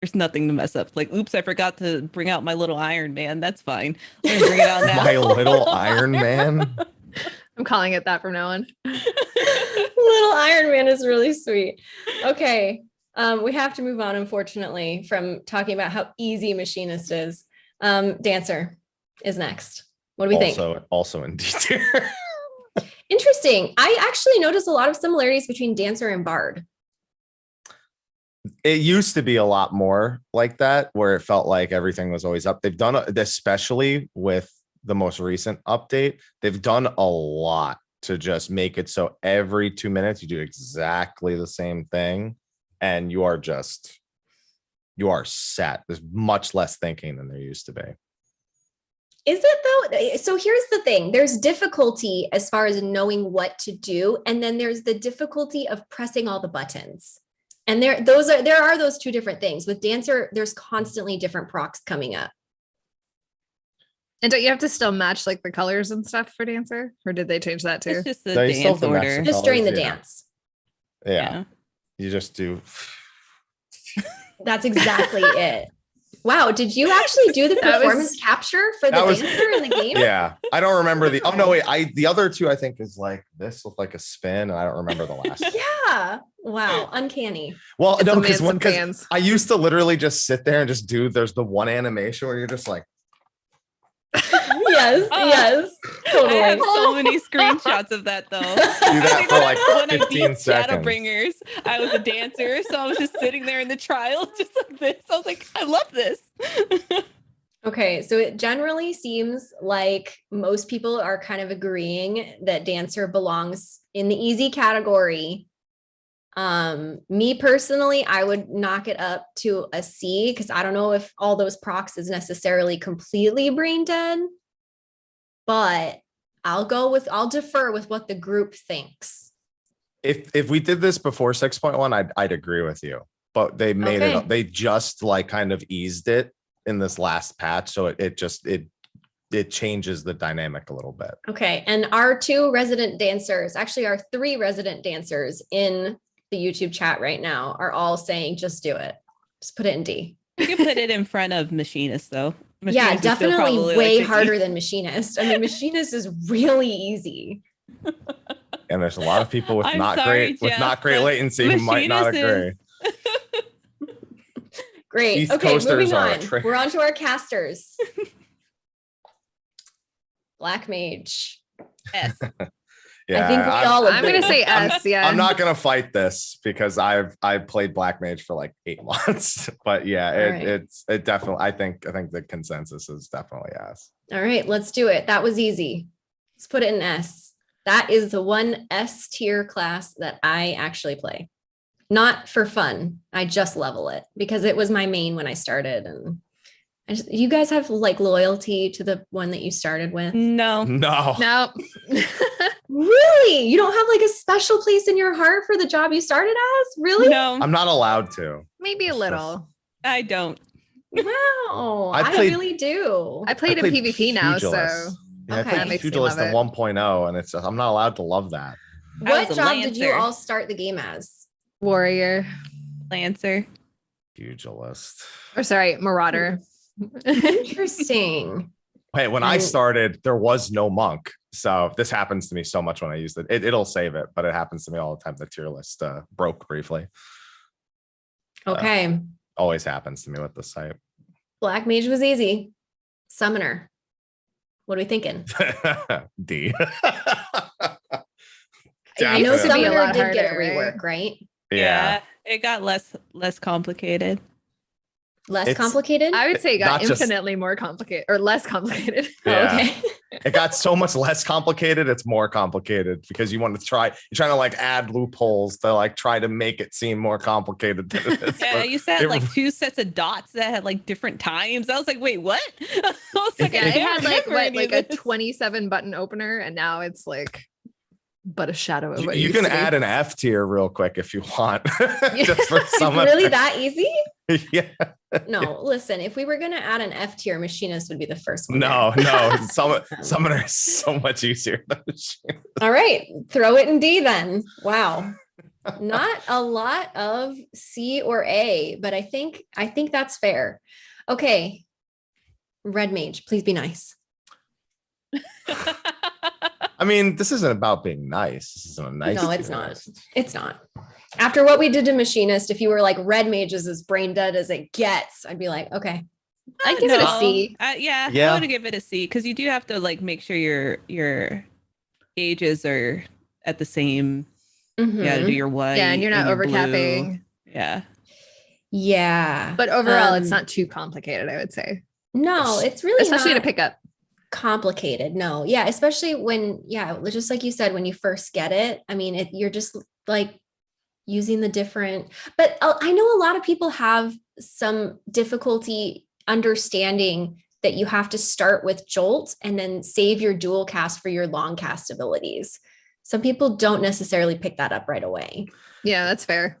there's nothing to mess up. Like, oops, I forgot to bring out my little Iron Man. That's fine. Let me bring it out now. My little Iron Man. I'm calling it that from now on. Little Iron Man is really sweet. Okay. Um, we have to move on, unfortunately, from talking about how easy machinist is. Um, dancer is next. What do we think? also, also in D tier. Interesting. I actually noticed a lot of similarities between dancer and bard. it used to be a lot more like that where it felt like everything was always up they've done a- especially with the most recent update they've done a lot to just make it so every two minutes you do exactly the same thing and you are just you are set there's much less thinking than there used to be Is it though? So here's the thing there's difficulty as far as knowing what to do. And then there's the difficulty of pressing all the buttons. And there, those are, there are those two different things. With dancer, there's constantly different procs coming up. And don't you have to still match like the colors and stuff for dancer? Or did they change that too? It's just the No, dance have to match order. Just during the yeah. dance. yeah, you just do That's exactly it. Wow, did you actually do the That was- performance capture for the was- dancer in the game? yeah i don't remember the oh no wait i the other two i think is like this looked like a spin and i don't remember the last Yeah. Wow, uncanny. well It's no because one because. I used to literally just sit there and just do there's the one animation where you're just like yes, Oh. yes, totally. I have so many screenshots of that though. Do that for like when I 15 beat seconds. Shadowbringers, I was a dancer, so I was just sitting there in the trial, just like this. I was like, I love this. Okay, so it generally seems like most people are kind of agreeing that dancer belongs in the easy category. Um, me personally, I would knock it up to a C because I don't know if all those procs is necessarily completely brain dead. But I'll go with I'll defer with what the group thinks. If if we did this before 6.1, I'd I'd agree with you. But they made Okay. it they just like kind of eased it in this last patch. So it, it just it it changes the dynamic a little bit. Okay, and our two resident dancers, actually our three resident dancers in the YouTube chat right now are all saying just do it. Just put it in D. You can put it in front of machinist though. Yeah, Machinist is still definitely way like, harder than machinist. I mean, machinist is really easy. And there's a lot of people with I'm not sorry, great with not great latency who might not agree. is- Great. East okay, Coasters moving are a on. We're on to our casters. Black Mage. S. Yeah, I think we I'm- all I'm gonna say I'm- S. Yeah. I'm not gonna fight this because I've I played Black Mage for like eight months. But yeah, it, Alright. it's it definitely I think I think the consensus is definitely S. All right, let's do it. That was easy. Let's put it in S. That is the one S tier class that I actually play. Not for fun. I just level it because it was my main when I started. And I just, you guys have like loyalty to the one that you started with. No. No. no. Really? You don't have like a special place in your heart for the job you started as? Really? No, I'm not allowed to. Maybe a little. I don't. Wow. I I, really do. I played I in PvP now, so Yeah, Okay. I played Pugilist in 1.0 and it's just, I'm not allowed to love that. What was a job did you all start the game as? warrior. Lancer. Pugilist. Or sorry, marauder. Interesting. Hey, when I started, there was no monk. So this happens to me so much when I use it. it it'll save it, but it happens to me all the time. The tier list uh, broke briefly. Okay. Always happens to me with the site. Black Mage was easy. Summoner. What are we thinking? D. I know Used to Summoner lot did get a harder, right? rework, right? yeah. It got less less complicated. Less It's- complicated? I would say it got Not just- infinitely more complicated or less complicated. Oh, Yeah. okay. It got so much less complicated. It's more complicated because you want to try, you're trying to like add loopholes to like try to make it seem more complicated than it is. Yeah, but you said it- like two sets of dots that had like different times. I was like, wait, what? I was like, yeah, I it had like what, like a 27 button opener, and now it's like but a shadow of you, it you can to add an F tier real quick if you want. Just for It's some really that easy? yeah. No, listen, if we were gonna add an F tier, machinist would be the first one. No, no. Um, some summoner is so much easier than. All right, throw it in D then. Wow. Not a lot of C or A, but I think I think that's fair. Okay. Red mage, please be nice. I mean, this isn't about being nice. This isn't a nice. No, it's not. It's not. After what we did to machinist, if you were like red mage is as brain dead as it gets, I'd be like, okay. I give it a C. No. C. Uh, yeah, Yeah. I would give it a C because you do have to like make sure your your gauges are at the same. You got to Mhm. do your white. Yeah, and you're not your blue. overcapping. Yeah. Yeah. But overall, it's Um, not too complicated, I would say. No, it's really Especially not to pick up. complicated. No, yeah, especially when, yeah, just like you said, when you first get it. I mean, it, you're just like using the different, but I know a lot of people have some difficulty understanding that you have to start with Jolt and then save your dual cast for your long cast abilities. Some people don't necessarily pick that up right away. Yeah, that's fair.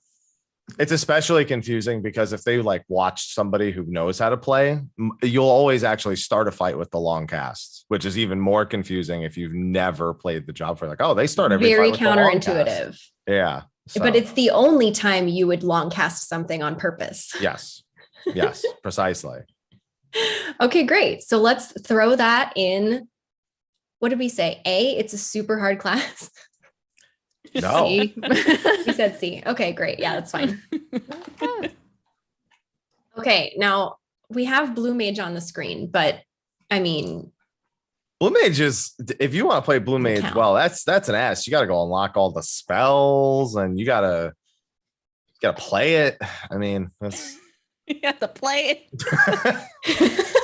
It's especially confusing because if they like watch somebody who knows how to play, you'll always actually start a fight with the long cast, which is even more confusing if you've never played the job for like, oh, they start every Very fight with the long cast. counterintuitive. Yeah. But it's the only time you would long cast something on purpose. yes, yes, precisely. Okay, great. So let's throw that in. What did we say? A, it's a super hard class. No, C. we said C. Okay, great. Yeah, that's fine. Okay, now we have Blue Mage on the screen, but I mean, Blue Mage is if you want to play Blue Mage, count. well, that's that's an ass. You got to go unlock all the spells, and you gotta you gotta play it. I mean, that's you have to play it.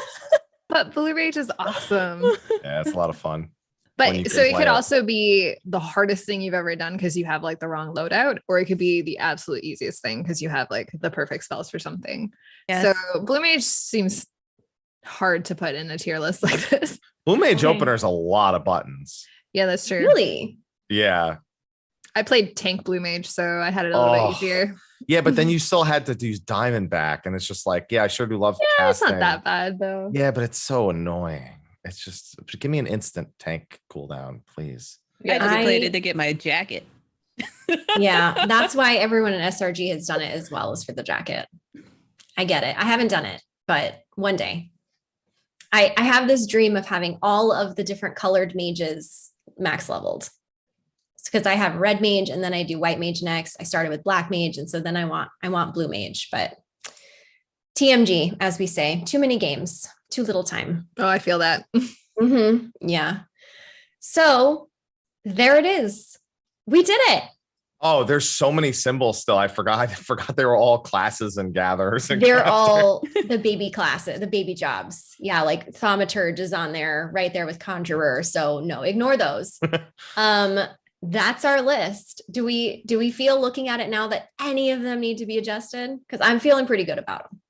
But Blue Mage is awesome. yeah, it's a lot of fun. when you But so it could it. also be the hardest thing you've ever done because you have like the wrong loadout, or it could be the absolute easiest thing because you have like the perfect spells for something. Yes. So Blue Mage seems hard to put in a tier list like this. Blue Mage Okay. opener's a lot of buttons. Yeah, that's true. Really? Yeah, I played Tank Blue Mage, so I had it a little Oh. bit easier. yeah, but then you still had to use Diamondback, and it's just like, yeah, I sure do love Yeah, it's not that bad though. Yeah, but it's so annoying. It's just give me an instant tank cooldown, please. Yeah, I just I- played it to get my jacket. Yeah, that's why everyone in SRG has done it as well as for the jacket. I get it. I haven't done it, but one day. I, I have this dream of having all of the different colored mages max leveled. Because I have red mage and then I do white mage next. I started with black mage, and so then I want I want blue mage, but TMG, as we say, too many games, too little time. Oh, I feel that. hmm Yeah. So there it is. We did it. Oh, there's so many symbols still. I forgot. I forgot they were all classes and gatherers. And They're crafters. all the baby classes, the baby jobs. Yeah, like thaumaturge is on there right there with conjurer. So no, ignore those. um, that's our list. Do we do we feel looking at it now that any of them need to be adjusted? Because I'm feeling pretty good about them.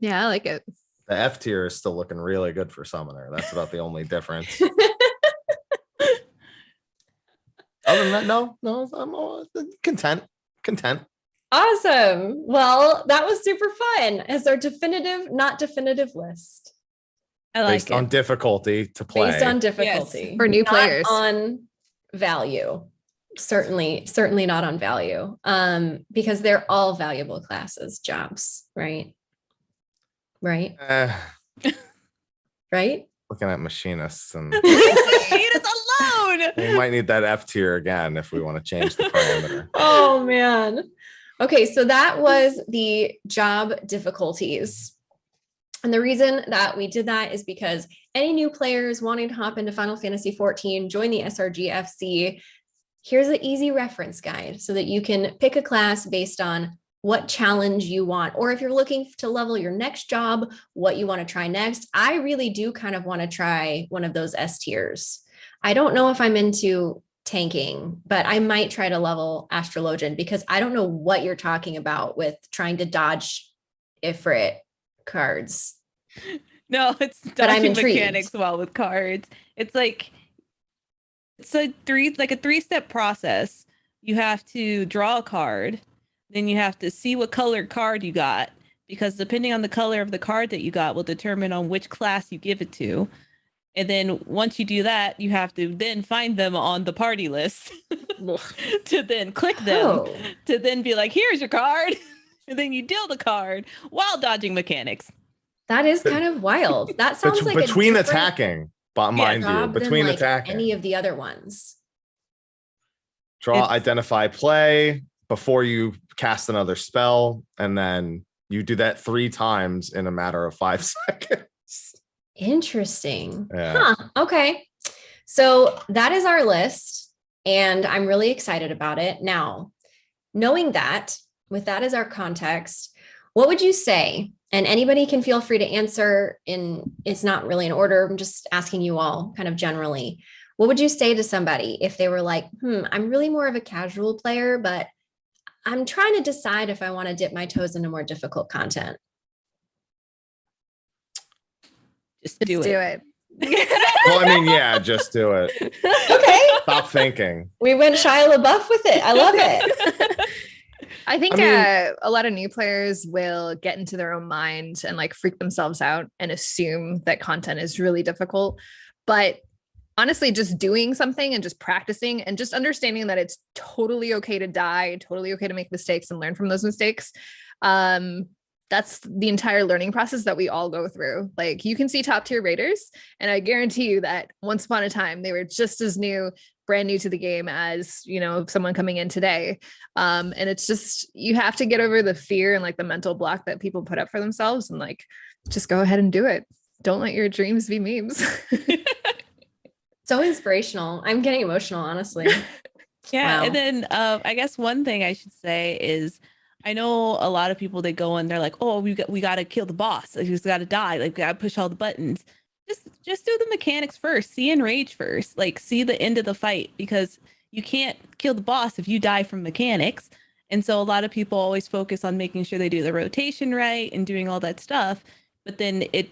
Yeah, I like it. the F tier is still looking really good for Summoner. That's about the only difference. Other than that, no, no, I'm all content. Content. Awesome. Well, that was super fun. As our definitive, not definitive list I like Based it. on difficulty to play. based on difficulty For new not players. on value. Certainly, certainly not on value. Um, because they're all valuable classes, jobs, right? Right, Eh, right. Looking at machinists and alone. we might need that F tier again if we want to change the parameter. oh man. Okay, so that was the job difficulties. And the reason that we did that is because any new players wanting to hop into Final Fantasy 14, join the SRG FC, here's an easy reference guide so that you can pick a class based on what challenge you want, or if you're looking to level your next job, what you want to try next. I really do kind of want to try one of those S tiers. I don't know if I'm into tanking, but I might try to level Astrologian because I don't know what you're talking about with trying to dodge Ifrit cards. No, it's But I'm dodging mechanics well with cards. It's like it's a three like a three step process. You have to draw a card, then you have to see what colored card you got because depending on the color of the card that you got will determine on which class you give it to. And then once you do that, you have to then find them on the party list to then click them Oh, to then be like, here's your card. And then you deal the card while dodging mechanics. that is kind of wild. That sounds Bet- like between different attacking, but mind you, between like, attacking, any of the other ones. draw, It's- identify, play before you cast another spell, and then you do that three times in a matter of five seconds. Interesting. Yeah. Huh. Okay. So that is our list, and I'm really excited about it. Now, knowing that, with that as our context, what would you say? And anybody can feel free to answer in it's not really in order. I'm just asking you all kind of generally. What would you say to somebody if they were like, hmm, I'm really more of a casual player, but I'm trying to decide if I want to dip my toes into more difficult content? Just Let's do do it. it. well, I mean, yeah, just do it. Okay. Stop thinking. We went Shia LaBeouf with it. I love it. I think I mean- uh, a lot of new players will get into their own mind and like freak themselves out and assume that content is really difficult. But honestly, just doing something and just practicing and just understanding that it's totally okay to die, totally okay to make mistakes and learn from those mistakes. Um, that's the entire learning process that we all go through. Like you can see top tier raiders, and I guarantee you that once upon a time they were just as new, brand new to the game as you know someone coming in today um and it's just you have to get over the fear and like the mental block that people put up for themselves and like just go ahead and do it don't let your dreams be memes So inspirational. I'm getting emotional, honestly. Yeah, Wow. and then uh, I guess one thing I should say is I know a lot of people they go and they're like, "Oh, we got we got to kill the boss. Like, he's got to die. Like, we got to push all the buttons." Just just do the mechanics first. See enrage first. Like, see the end of the fight because you can't kill the boss if you die from mechanics. And so a lot of people always focus on making sure they do the rotation right and doing all that stuff. But then it,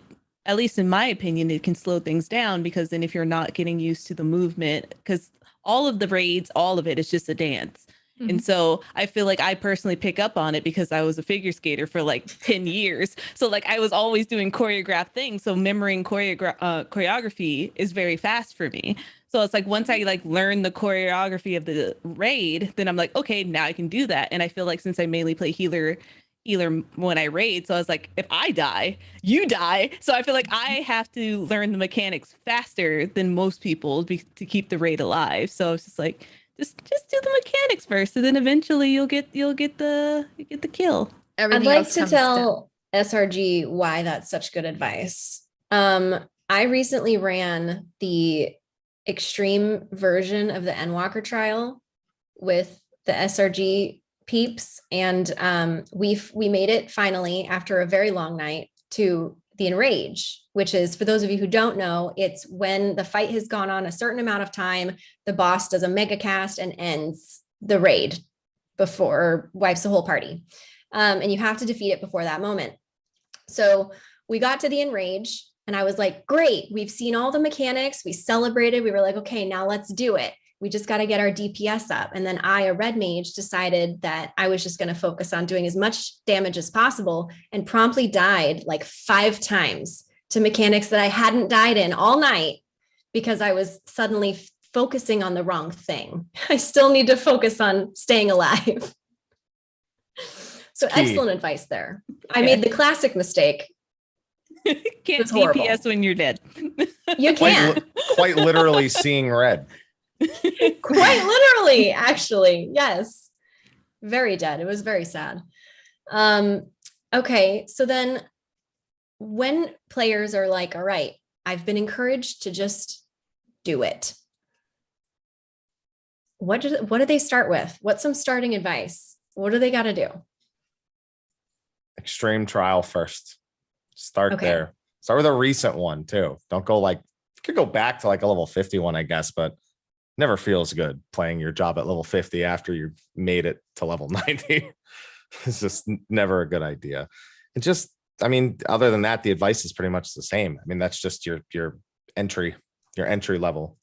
at least in my opinion, it can slow things down because then if you're not getting used to the movement, because all of the raids, all of it is just a dance. And so I feel like I personally pick up on it because I was a figure skater for like 10 years. So like I was always doing choreographed things. So memorizing choreogra- uh, choreography is very fast for me. So it's like once I like learn the choreography of the raid, then I'm like, okay, now I can do that. And I feel like since I mainly play healer healer when I raid, so I was like, if I die, you die. So I feel like I have to learn the mechanics faster than most people be- to keep the raid alive. So it's just like just just do the mechanics first, and then eventually you'll get you'll get the you get the kill. I'd like to comes down. tell SRG why that's such good advice. Um, I recently ran the extreme version of the Endwalker trial with the SRG peeps, and um, we we made it finally after a very long night to the enrage, which is for those of you who don't know, it's when the fight has gone on a certain amount of time, the boss does a mega cast and ends the raid before wipes the whole party um, and you have to defeat it before that moment. So we got to the enrage, and I was like, "Great, we've seen all the mechanics. We celebrated. We were like, okay, now let's do it. We just got to get our DPS up." And then I, a red mage, decided that I was just going to focus on doing as much damage as possible, and promptly died like five times to mechanics that I hadn't died in all night because I was suddenly focusing on the wrong thing. I still need to focus on staying alive. So Key. excellent advice there. I Yeah. made the classic mistake. Can't DPS when you're dead. You can't. li- quite literally seeing red. Quite literally, actually. Yes. Very dead. It was very sad. Um, okay, so then when players are like, all right, I've been encouraged to just do it. What do what do they start with? What's some starting advice? What do they got to do? Extreme trial first. Start Okay. there. Start with a recent one too. Don't go like could go back to like a level 51, I guess, but never feels good playing your job at level 50 after you've made it to level 90. it's just never a good idea. And just, I mean, other than that, the advice is pretty much the same. I mean, that's just your your entry, your entry level.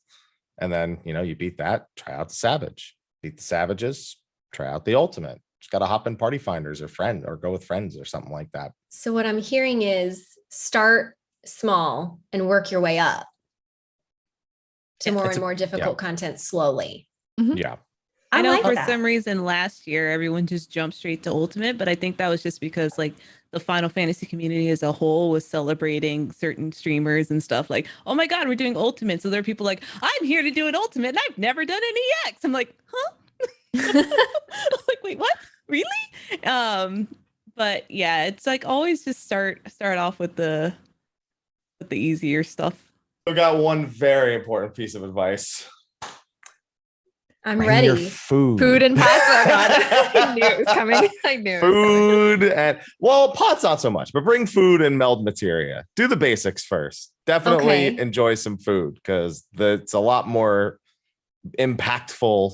And then, you know, you beat that, try out the savage. Beat the savages, try out the ultimate. Just gotta hop in party finders or friend or go with friends or something like that. So what I'm hearing is start small and work your way up to more it's and a- more difficult content slowly. Yeah. I, know like for that. some reason last year everyone just jumped straight to ultimate, but I think that was just because like the Final Fantasy community as a whole was celebrating certain streamers and stuff like, oh my god, we're doing ultimate. So there are people like, I'm here to do an ultimate and I've never done an EX. I'm like, huh? like, wait, what? Really? Um, but yeah, it's like always just start start off with the with the easier stuff. I got one very important piece of advice. I'm Bring ready. food. Food and pots. God, I knew it was coming. I knew. It was coming. food and well, pots not so much, but bring food and meld materia. Do the basics first. Definitely Okay. enjoy some food because it's a lot more impactful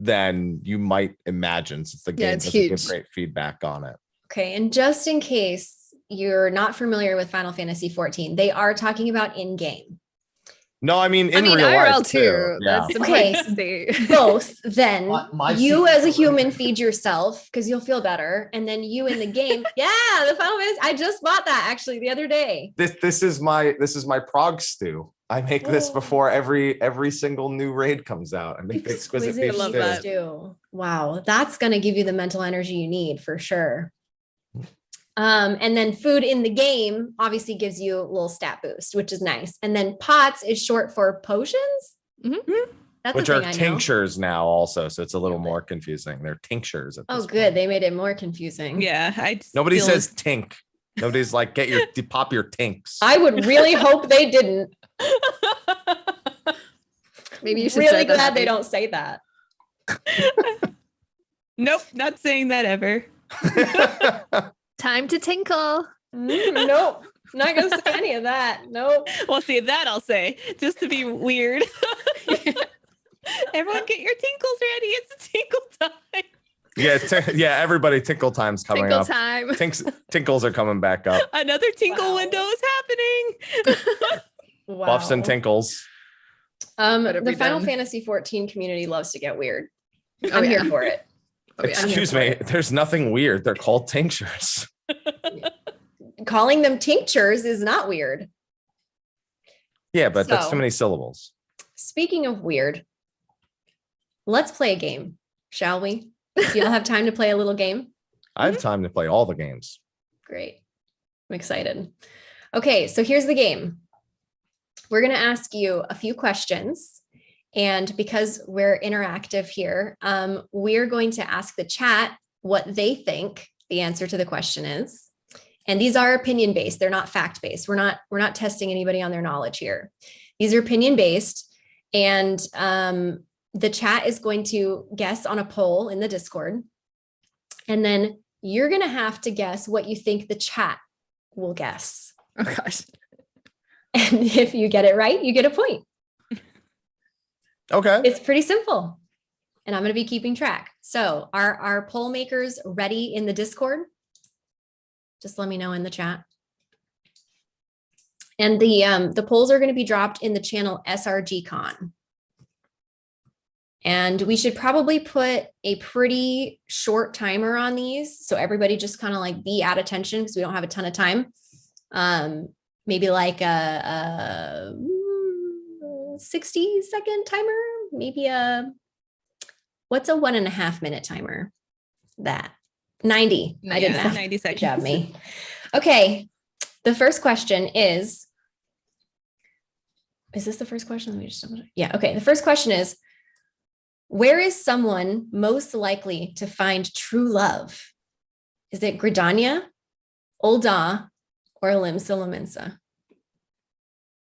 than you might imagine since the Yeah, game it's doesn't give great feedback on it. Okay, and just in case you're not familiar with Final Fantasy 14, they are talking about in-game. No, I mean in I mean, real IRL life too. too. Yeah. That's Okay. important to. Both, then My- my you as a weapon. human feed yourself because you'll feel better, and then you in the game. yeah, the Final Fantasy. I just bought that actually the other day. This this is my this is my prog stew. I make this Oh. before every every single new raid comes out. I make the exquisite beef love stew. that. stew. Wow, that's gonna give you the mental energy you need for sure. Um, and then food in the game obviously gives you a little stat boost, which is nice. And then pots is short for potions. Mhm. That's Which are thing I know. tinctures now also, so it's a little Yeah. more confusing. They're tinctures. At Oh, good. point. They made it more confusing. Yeah, I Nobody feel- says tink. Nobody's like get your pop your tinks. I would really hope they didn't. Maybe you should really start glad they don't say that. Nope, not saying that ever. Time to tinkle. Mm, nope. Not gonna say any of that. Nope. Well, see that I'll say just to be weird. Everyone, get your tinkles ready. It's a tinkle time. yeah, t- yeah. Everybody, tinkle time's coming Tinkle up. time. Tinks, tinkles are coming back up. Another tinkle Wow. window is happening. Wow. Buffs and tinkles. Um, the Final done. Fantasy 14 community loves to get weird. Oh, I'm yeah. here for it. Oh, yeah. Excuse me. There's nothing weird. They're called tinctures. Calling them tinctures is not weird. Yeah, but that's too many syllables. Speaking of weird, let's play a game, shall we? Do y'all have time to play a little game? I have time to play all the games. Great. I'm excited. Okay, so here's the game. We're going to ask you a few questions. And because we're interactive here, um, we're going to ask the chat what they think the answer to the question is. And these are opinion based. They're not fact based. We're not we're not testing anybody on their knowledge here. These are opinion based. And um, the chat is going to guess on a poll in the Discord. And then you're going to have to guess what you think the chat will guess. Oh gosh. And if you get it right, you get a point. Okay. It's pretty simple. And I'm going to be keeping track. So are our poll makers ready in the Discord? Just let me know in the chat. And the um, the polls are going to be dropped in the channel SRG Con. And we should probably put a pretty short timer on these. So everybody just kind of like be at attention because we don't have a ton of time. Um, maybe like a, a mm, 60 second timer, maybe a, what's a one and a half minute timer? That 90. I did Yeah, math. 90 Good seconds. job, me. Okay. The first question is, is this the first question? Let me just, yeah. Okay. The first question is, where is someone most likely to find true love? Is it Gridania, Ul'dah, or Limsa Lominsa?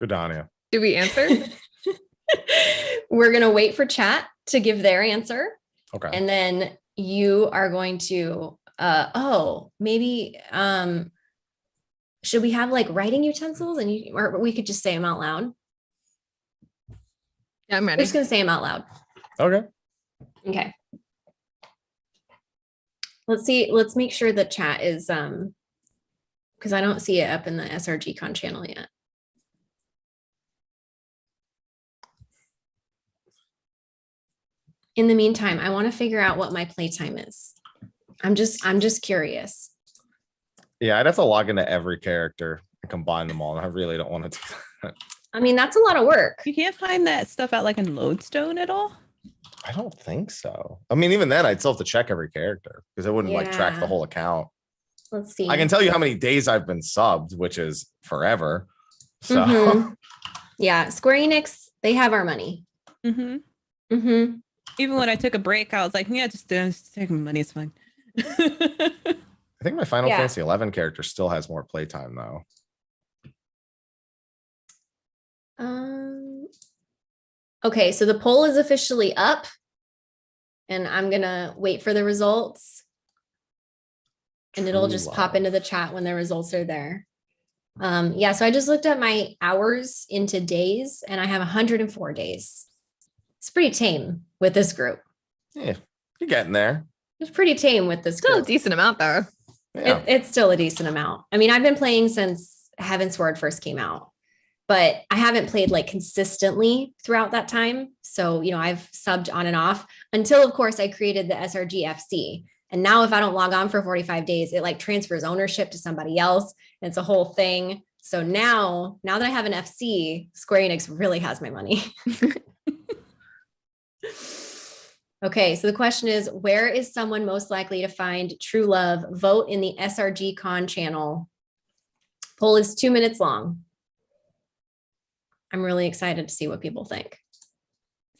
Gridania. Do we answer? We're going to wait for chat to give their answer. Okay. And then you are going to, uh, oh, maybe, um, should we have like writing utensils and you, or we could just say them out loud? yeah, I'm We're ready. just going to say them out loud. okay. Okay. Let's see, let's make sure the chat is, um, because I don't see it up in the SRG con channel yet. In the meantime, I want to figure out what my playtime is. I'm just, I'm just curious. Yeah, I'd have to log into every character and combine them all. And I really don't want to do that. I mean, that's a lot of work. You can't find that stuff out like in Lodestone at all. I don't think so. I mean, even then, I'd still have to check every character because it wouldn't like track the whole account. Let's see. I can tell you how many days I've been subbed, which is forever. So Mhm. Yeah, Square Enix, they have our money. Mm-hmm. Mm-hmm. Even when I took a break, I was like, yeah, just, uh, just take my money. It's fine. I think my Final Yeah. Fantasy 11 character still has more playtime though. Um, okay, so the poll is officially up. And I'm gonna wait for the results. And it'll True just pop into the chat when the results are there. Um, yeah, so I just looked at my hours into days and I have 104 days. It's pretty tame with this group. Yeah, you're getting there. It's pretty tame with this Still a decent amount though. Yeah. It, it's still a decent amount. I mean, I've been playing since Heavensward first came out, but I haven't played like consistently throughout that time. So, you know, I've subbed on and off until, of course, I created the SRG FC. And now, if I don't log on for 45 days, it like transfers ownership to somebody else. And it's a whole thing. So now, now that I have an FC, Square Enix really has my money. Okay, so the question is, where is someone most likely to find true love? Vote in the SRG Con channel. Poll is two minutes long. I'm really excited to see what people think.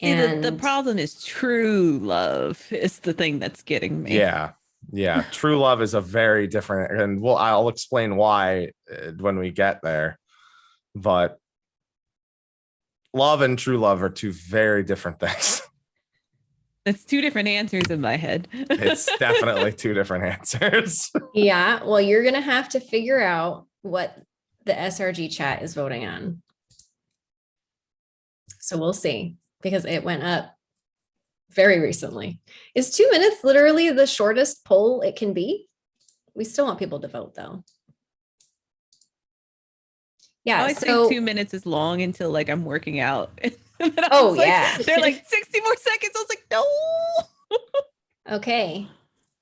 See, the, the problem is true love is the thing that's getting me. Yeah. Yeah. True love is a very different, and well, I'll explain why uh, when we get there. But love and true love are two very different things. That's two different answers in my head. It's definitely two different answers. Yeah, well, you're going to have to figure out what the SRG chat is voting on. So we'll see because it went up very recently. Is two minutes literally the shortest poll it can be? We still want people to vote though. I Yeah, always so think two minutes is long until like I'm working out. And then I Oh, was like- yeah. They're like 60 more seconds. I was like, no. okay,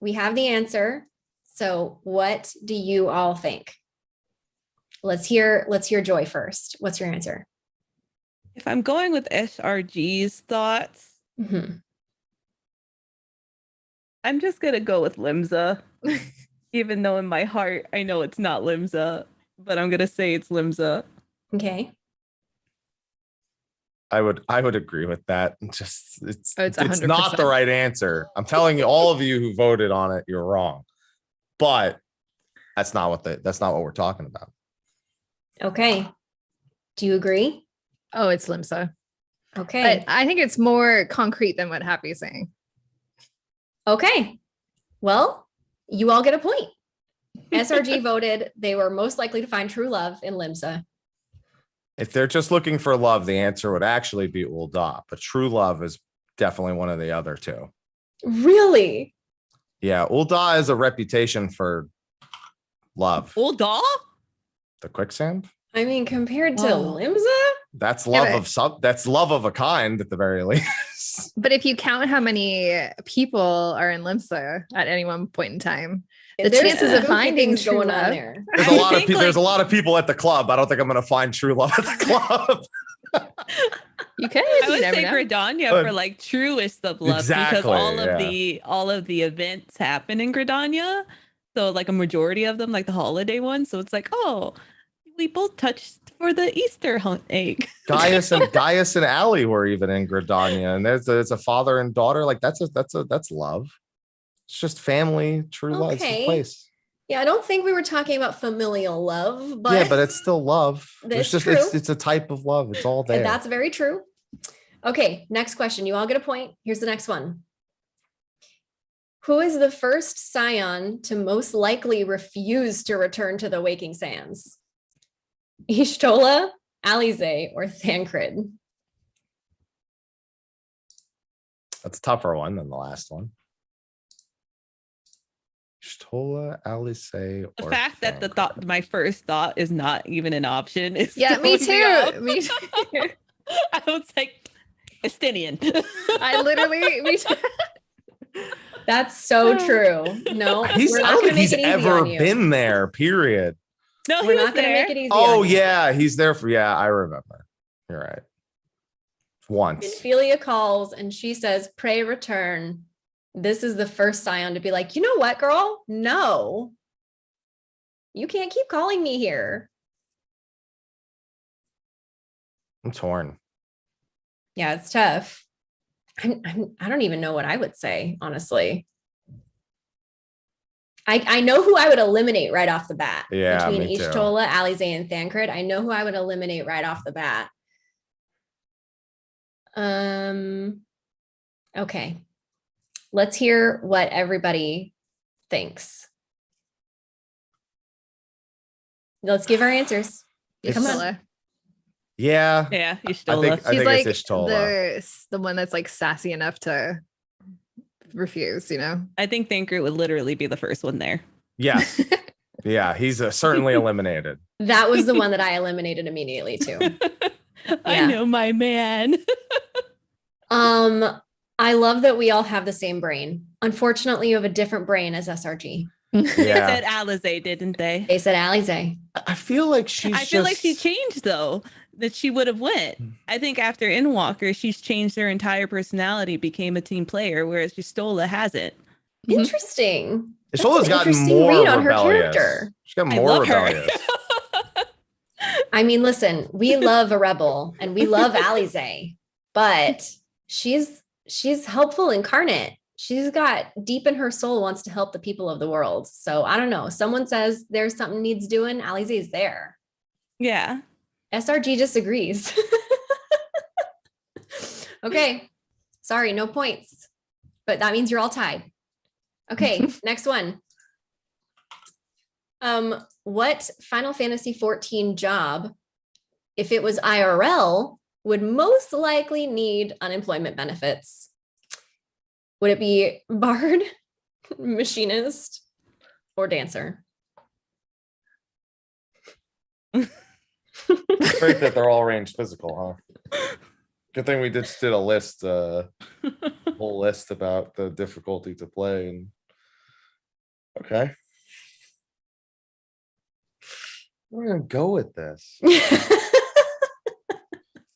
we have the answer. So what do you all think? Let's hear, let's hear Joy first. What's your answer? If I'm going with SRG's thoughts, Mhm. I'm just gonna go with Limsa. Even though in my heart I know it's not Limsa, but I'm gonna say it's Limsa. Okay, I would I would agree with that. Just it's Oh, it's it's not the right answer. I'm telling you, all of you who voted on it, you're wrong. But that's not what the that's not what we're talking about. okay. Do you agree? Oh, it's Limsa. Okay. But I think it's more concrete than what Happy's saying. Okay. Well, you all get a point. SRG voted they were most likely to find true love in Limsa. If they're just looking for love, the answer would actually be Ul'dah, but true love is definitely one of the other two. Really? Yeah, Ul'dah has a reputation for love. Old doll? The quicksand? I mean, compared to Oh. Limsa? That's Yeah, love but- of some that's love of a kind at the very least. But if you count how many people are in Limsa at any one point in time, The There's chances of finding things true going on love. there. There's a lot of think, people there's a lot of people at the club. I don't think I'm gonna find true love at the club. you could. I would say know. Gridania Uh, for like truest of love because exactly, all of yeah. the all of the events happen in Gridania. So like a majority of them, like the holiday ones. So it's like, oh, we both touched for the Easter hunt egg. Gaius and Gaius and Allie were even in Gridania, and there's a, it's a father and daughter. Like that's a that's a that's love. It's just family, true love. It's Okay. place. Yeah, I don't think we were talking about familial love, but yeah, but it's still love. It's just it's it's a type of love. It's all there. And that's very true. Okay, next question. You all get a point. Here's the next one. Who is the first scion to most likely refuse to return to the waking sands? Y'shtola, Alisaie, or Thancred? That's a tougher one than the last one. Shtola, Alice, The or fact that the thought my first thought is not even an option is Yeah, me too. off. Me too. I was like Estinian. I literally me too. That's so oh. true. No, He's, we're I not don't going to think make he's it easy ever been there, period. no, We're not going to there. make it easy. Oh, on you. yeah, he's there for, yeah, I remember. You're right. Once. Ophelia calls and she says, pray return. This is the first scion to be like, you know what, girl? No. You can't keep calling me here. I'm torn. Yeah, it's tough. I'm, I'm, I don't even know what I would say, honestly. I, I know who I would eliminate right off the bat. Yeah, Between. Y'shtola, Alisaie, and Thancred. I know who I would eliminate right off the bat. Um, okay. Let's hear what everybody thinks. Let's give our answers. Come on. Y'shtola. Yeah. Yeah, I think, I She's think like it's Y'shtola. the the one that's like sassy enough to refuse. You know. I think Thinker would literally be the first one there. Yes. yeah, he's uh, certainly eliminated. That was the one that I eliminated immediately too. I know my man. Um, I love that we all have the same brain. Unfortunately, you have a different brain as SRG. They Yeah. said Alisaie, didn't they? They said Alisaie. I- I feel like she's I feel like she changed though. That she would have went. Hmm. I think after Endwalker, she's changed her entire personality, became a team player, whereas Y'shtola hasn't. Mhm. Interesting. That's Y'shtola's an gotten interesting more read on her character. She's got I more love her. rebellious. I mean, listen, we love a rebel and we love Alisaie, but she's she's helpful incarnate. She's got deep in her soul wants to help the people of the world. So I don't know. Someone says there's something needs doing. Alisaie is there. yeah. SRG disagrees. Okay. Sorry, no points. But that means you're all tied. Okay, next one. Um, what Final Fantasy 14 job, if it was IRL, would most likely need unemployment benefits? Would it be bard, machinist, or dancer? It's great that they're all range physical, huh? Good thing we just did a list, uh, whole list about the difficulty to play and. Okay. We're gonna go with this.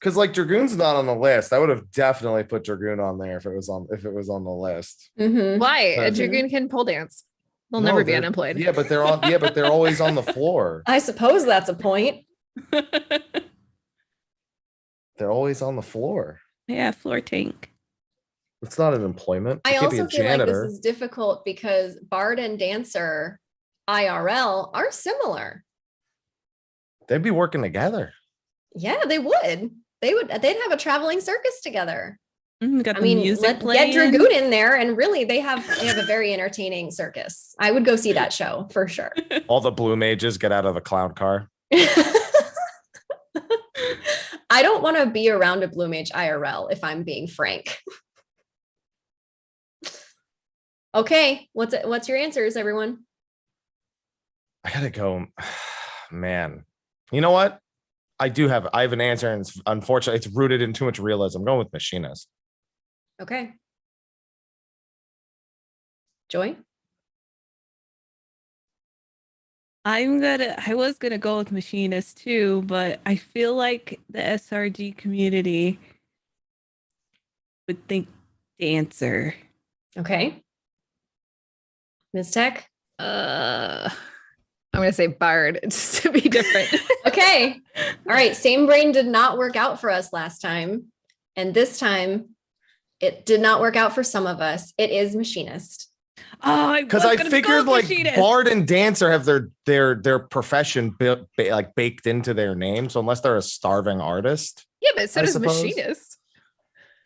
Cause like Dragoon's not on the list. I would have definitely put Dragoon on there if it was on, if it was on the list. Mhm. Why? A Mhm. dragoon can pole dance. They'll No, never be unemployed. Yeah, but they're on, yeah, but they're always on the floor. I suppose that's a point. They're always on the floor. yeah, floor tank. It's not an employment. I It could be also a feel like this is difficult because Bard and Dancer IRL are similar. They'd be working together. Yeah, they would. They would. They'd have a traveling circus together. Mm, got I the mean, music let, playing. get Dragoon in there, and really, they have they have a very entertaining circus. I would go see that show for sure. All the blue mages get out of the clown car. I don't want to be around a Blue Mage IRL if I'm being frank. okay, what's it, what's your answers, everyone? I gotta go. Man, you know what? I do have. I have an answer, and it's, unfortunately, it's rooted in too much realism. I'm going with machinist. Okay. Joy? I'm gonna I was gonna go with machinist too, but I feel like the SRG community would think dancer. Okay. Ms. Tech? Uh, I'm gonna say bard just to be different. Okay. All right. Same brain did not work out for us last time. And this time it did not work out for some of us. It is machinist. Oh, Because was I figured like machinist. bard and dancer have their their their profession built ba- like baked into their name. So unless they're a starving artist, yeah, but so I does suppose. machinist.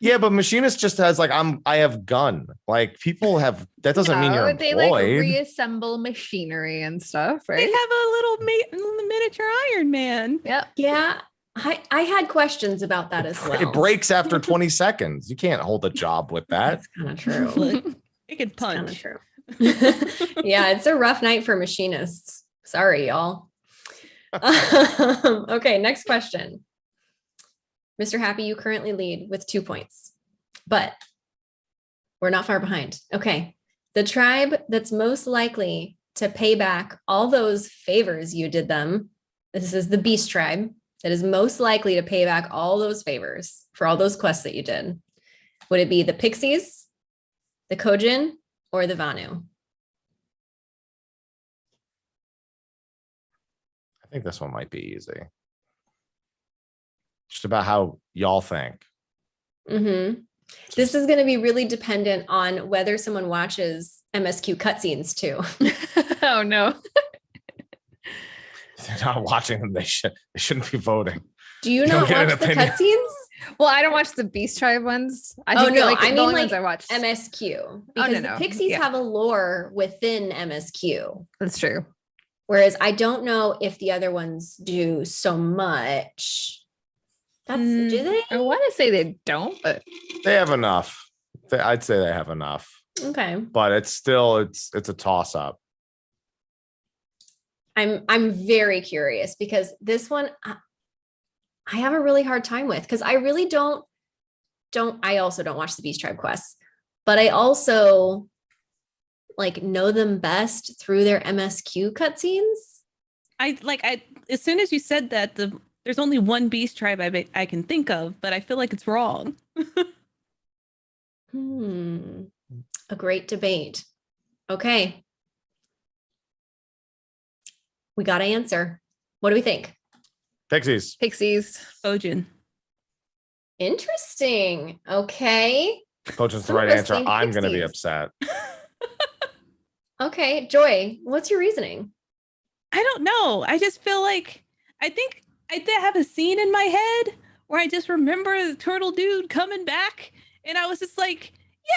Yeah. But machinist just has like I'm I have gun. Like people have that doesn't mean you're No, they like reassemble machinery and stuff, right? they have a little ma- miniature Iron Man. Yep. Yeah. I, I had questions about that as well. It breaks after 20 seconds. You can't hold a job with that. That's kind of true. Look, it can Kind of punch. true. yeah, it's a rough night for machinists. Sorry, y'all. Um, okay, next question. Mr. Happy, you currently lead with two points, but we're not far behind. Okay. The tribe that's most likely to pay back all those favors you did them. This is the beast tribe that is most likely to pay back all those favors for all those quests that you did. Would it be the pixies, the Kojin, or the Vanu? I think this one might be easy. Just about how y'all think. hmm This is going to be really dependent on whether someone watches MSQ cutscenes too. oh no. They're not watching them, they should they shouldn't be voting. Do you You don't get an watch the opinion. cutscenes? Well, I don't watch the Beast Tribe ones. I Oh, think no, like I mean, like, I watched. MSQ because no. the Pixies Yeah. have a lore within MSQ, That's true. whereas I don't know if the other ones do so much. That's Mm, do they? I want to say they don't, but They have enough. They, I'd say they have enough, Okay, but it's still it's it's a toss up. I'm I'm very curious because this one I, I have a really hard time with because I really don't don't I also don't watch the Beast Tribe quests, but I also like know them best through their MSQ cutscenes. I like I as soon as you said that the there's only one beast tribe I I can think of, but I feel like it's wrong. Hmm. A great debate. Okay. We got to answer. What do we think? Pixies. Pixies. Kojin. Interesting. Okay. Coach the right answer. I'm gonna be upset. Okay. Joy, what's your reasoning? I don't know. I just feel like I think I have a scene in my head where I just remember the turtle dude coming back, and I was just like,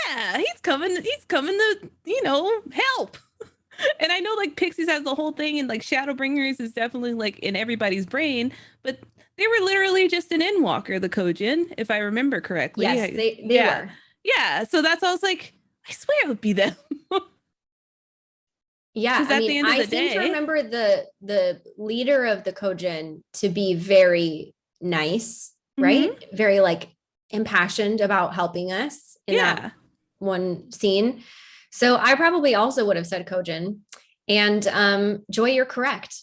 yeah, he's coming, he's coming to, you know, help. and I know like Pixies has the whole thing, and like Shadowbringers is definitely like in everybody's brain, but they were literally just an Endwalker, the Kojin, if I remember correctly. Yes, they, they yeah. were. Yeah, so that's I was like, I swear it would be them. Yeah, I mean, I seem to remember the the leader of the Kojin to be very nice, right? Mm-hmm. Very like impassioned about helping us in yeah. that one scene. So I probably also would have said Kojin. And um Joy, you're correct.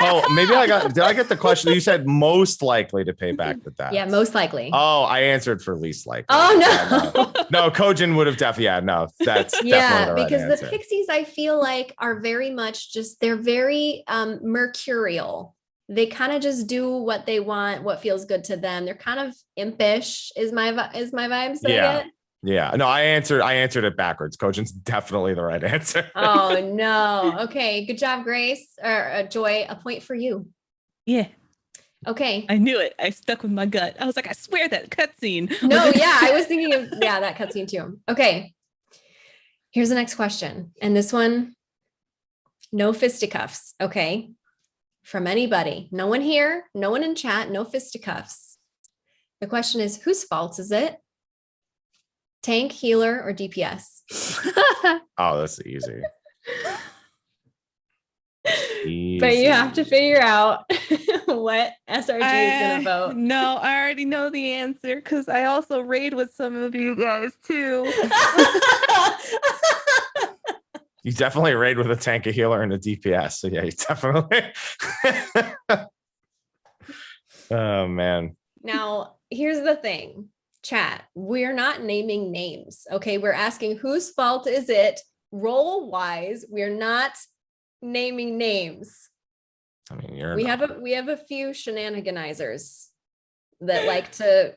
Oh, maybe I got. Did I get the question? You said most likely to pay back the debt. Yeah, most likely. Oh, I answered for least likely. Oh, Yeah, no. no, Kojin would have definitely. Yeah, no, that's yeah, definitely the right because answer. the pixies I feel like are very much just they're very um mercurial. They kind of just do what they want, what feels good to them. They're kind of impish is my is my vibe. So Yeah. Yeah, no, I answered. I answered it backwards. Kojin's definitely the right answer. Oh no. Okay, good job, Grace or uh, Joy. A point for you. Yeah, Okay. I knew it. I stuck with my gut. I was like, I swear that cutscene. No, yeah, I was thinking of yeah that cutscene too. Okay. Here's the next question, and this one, no fisticuffs. Okay, from anybody. No one here. No one in chat. No fisticuffs. The question is, whose fault is it? Tank, healer, or DPS? Oh, that's easy. But you have to figure out what SRG is gonna vote. No, I already know the answer because I also raid with some of you guys too. You definitely raid with a tank, a healer, and a DPS. So yeah, you definitely. oh man. Now, here's the thing, chat. We're not naming names. Okay. We're asking whose fault is it role wise. We're not naming names. I mean, you're. We not- have a we have a few shenaniganizers that like to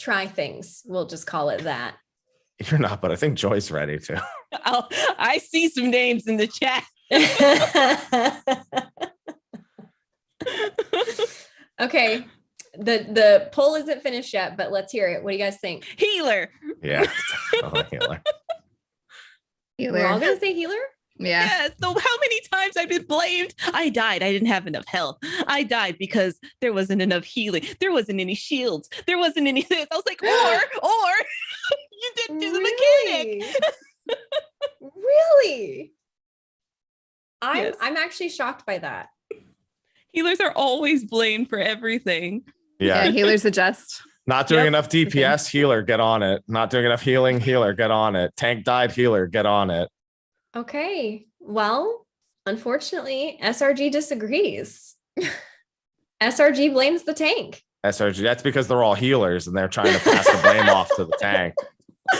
try things. We'll just call it that. You're not, but I think Joy's ready to. I'll, I see some names in the chat. okay. The the poll isn't finished yet, but let's hear it. What do you guys think? Healer. Yeah. Oh, definitely healer. We're all gonna say healer? Yeah. Yes. So how many times I've been blamed? I died. I didn't have enough health. I died because there wasn't enough healing. There wasn't any shields. There wasn't any this. I was like, or, or you didn't do the mechanic. Really? really? I'm Yes. I'm actually shocked by that. Healers are always blamed for everything. Yeah. Yeah. Healers adjust. Not doing Yep. enough DPS, healer, get on it. Not doing enough healing, healer, get on it. Tank died, healer, get on it. Okay. Well, unfortunately, SRG disagrees. SRG blames the tank. SRG. That's because they're all healers and they're trying to pass the blame off to the tank.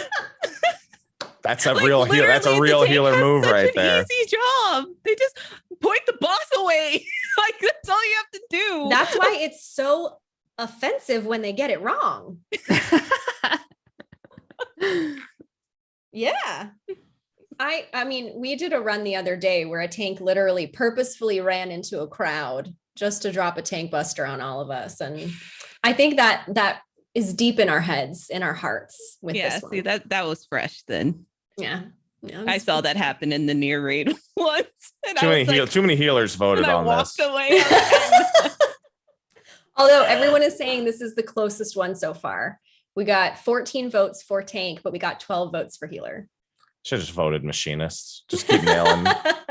That's a Like, real healer. That's a literally, the real healer move such right an there. Easy job. They just point the boss away. like that's all you have to do. That's why it's so offensive when they get it wrong. Yeah. I I mean, we did a run the other day where a tank literally purposefully ran into a crowd just to drop a tank buster on all of us. And I think that that is deep in our heads, in our hearts with yeah. this See that that was fresh then. yeah. Yeah, I saw that happen in the near raid once. And Too I many like, heal, too many healers voted and I on walked this. away. I was like, Although everyone is saying this is the closest one so far. We got 14 votes for tank, but we got 12 votes for healer. Should have just voted machinists. Just keep nailing,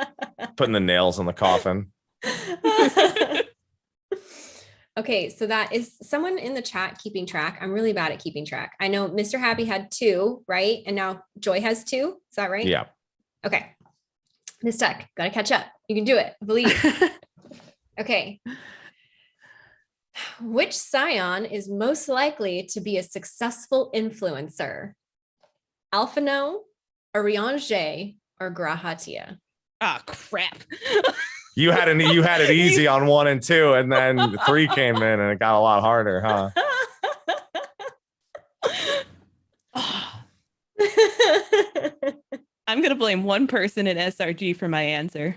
putting the nails in the coffin. okay, so that is someone in the chat keeping track. I'm really bad at keeping track. I know Mr. Happy had two, right? And now Joy has two. Is that right? Yeah. Okay. Miss Tech, gotta catch up. You can do it. Believe. Okay. Which scion is most likely to be a successful influencer? Alphinaud, Urianger, or G'raha Tia? Ah, crap. You had it. You had it easy on one and two, and then three came in, and it got a lot harder, huh? I'm gonna blame one person in SRG for my answer.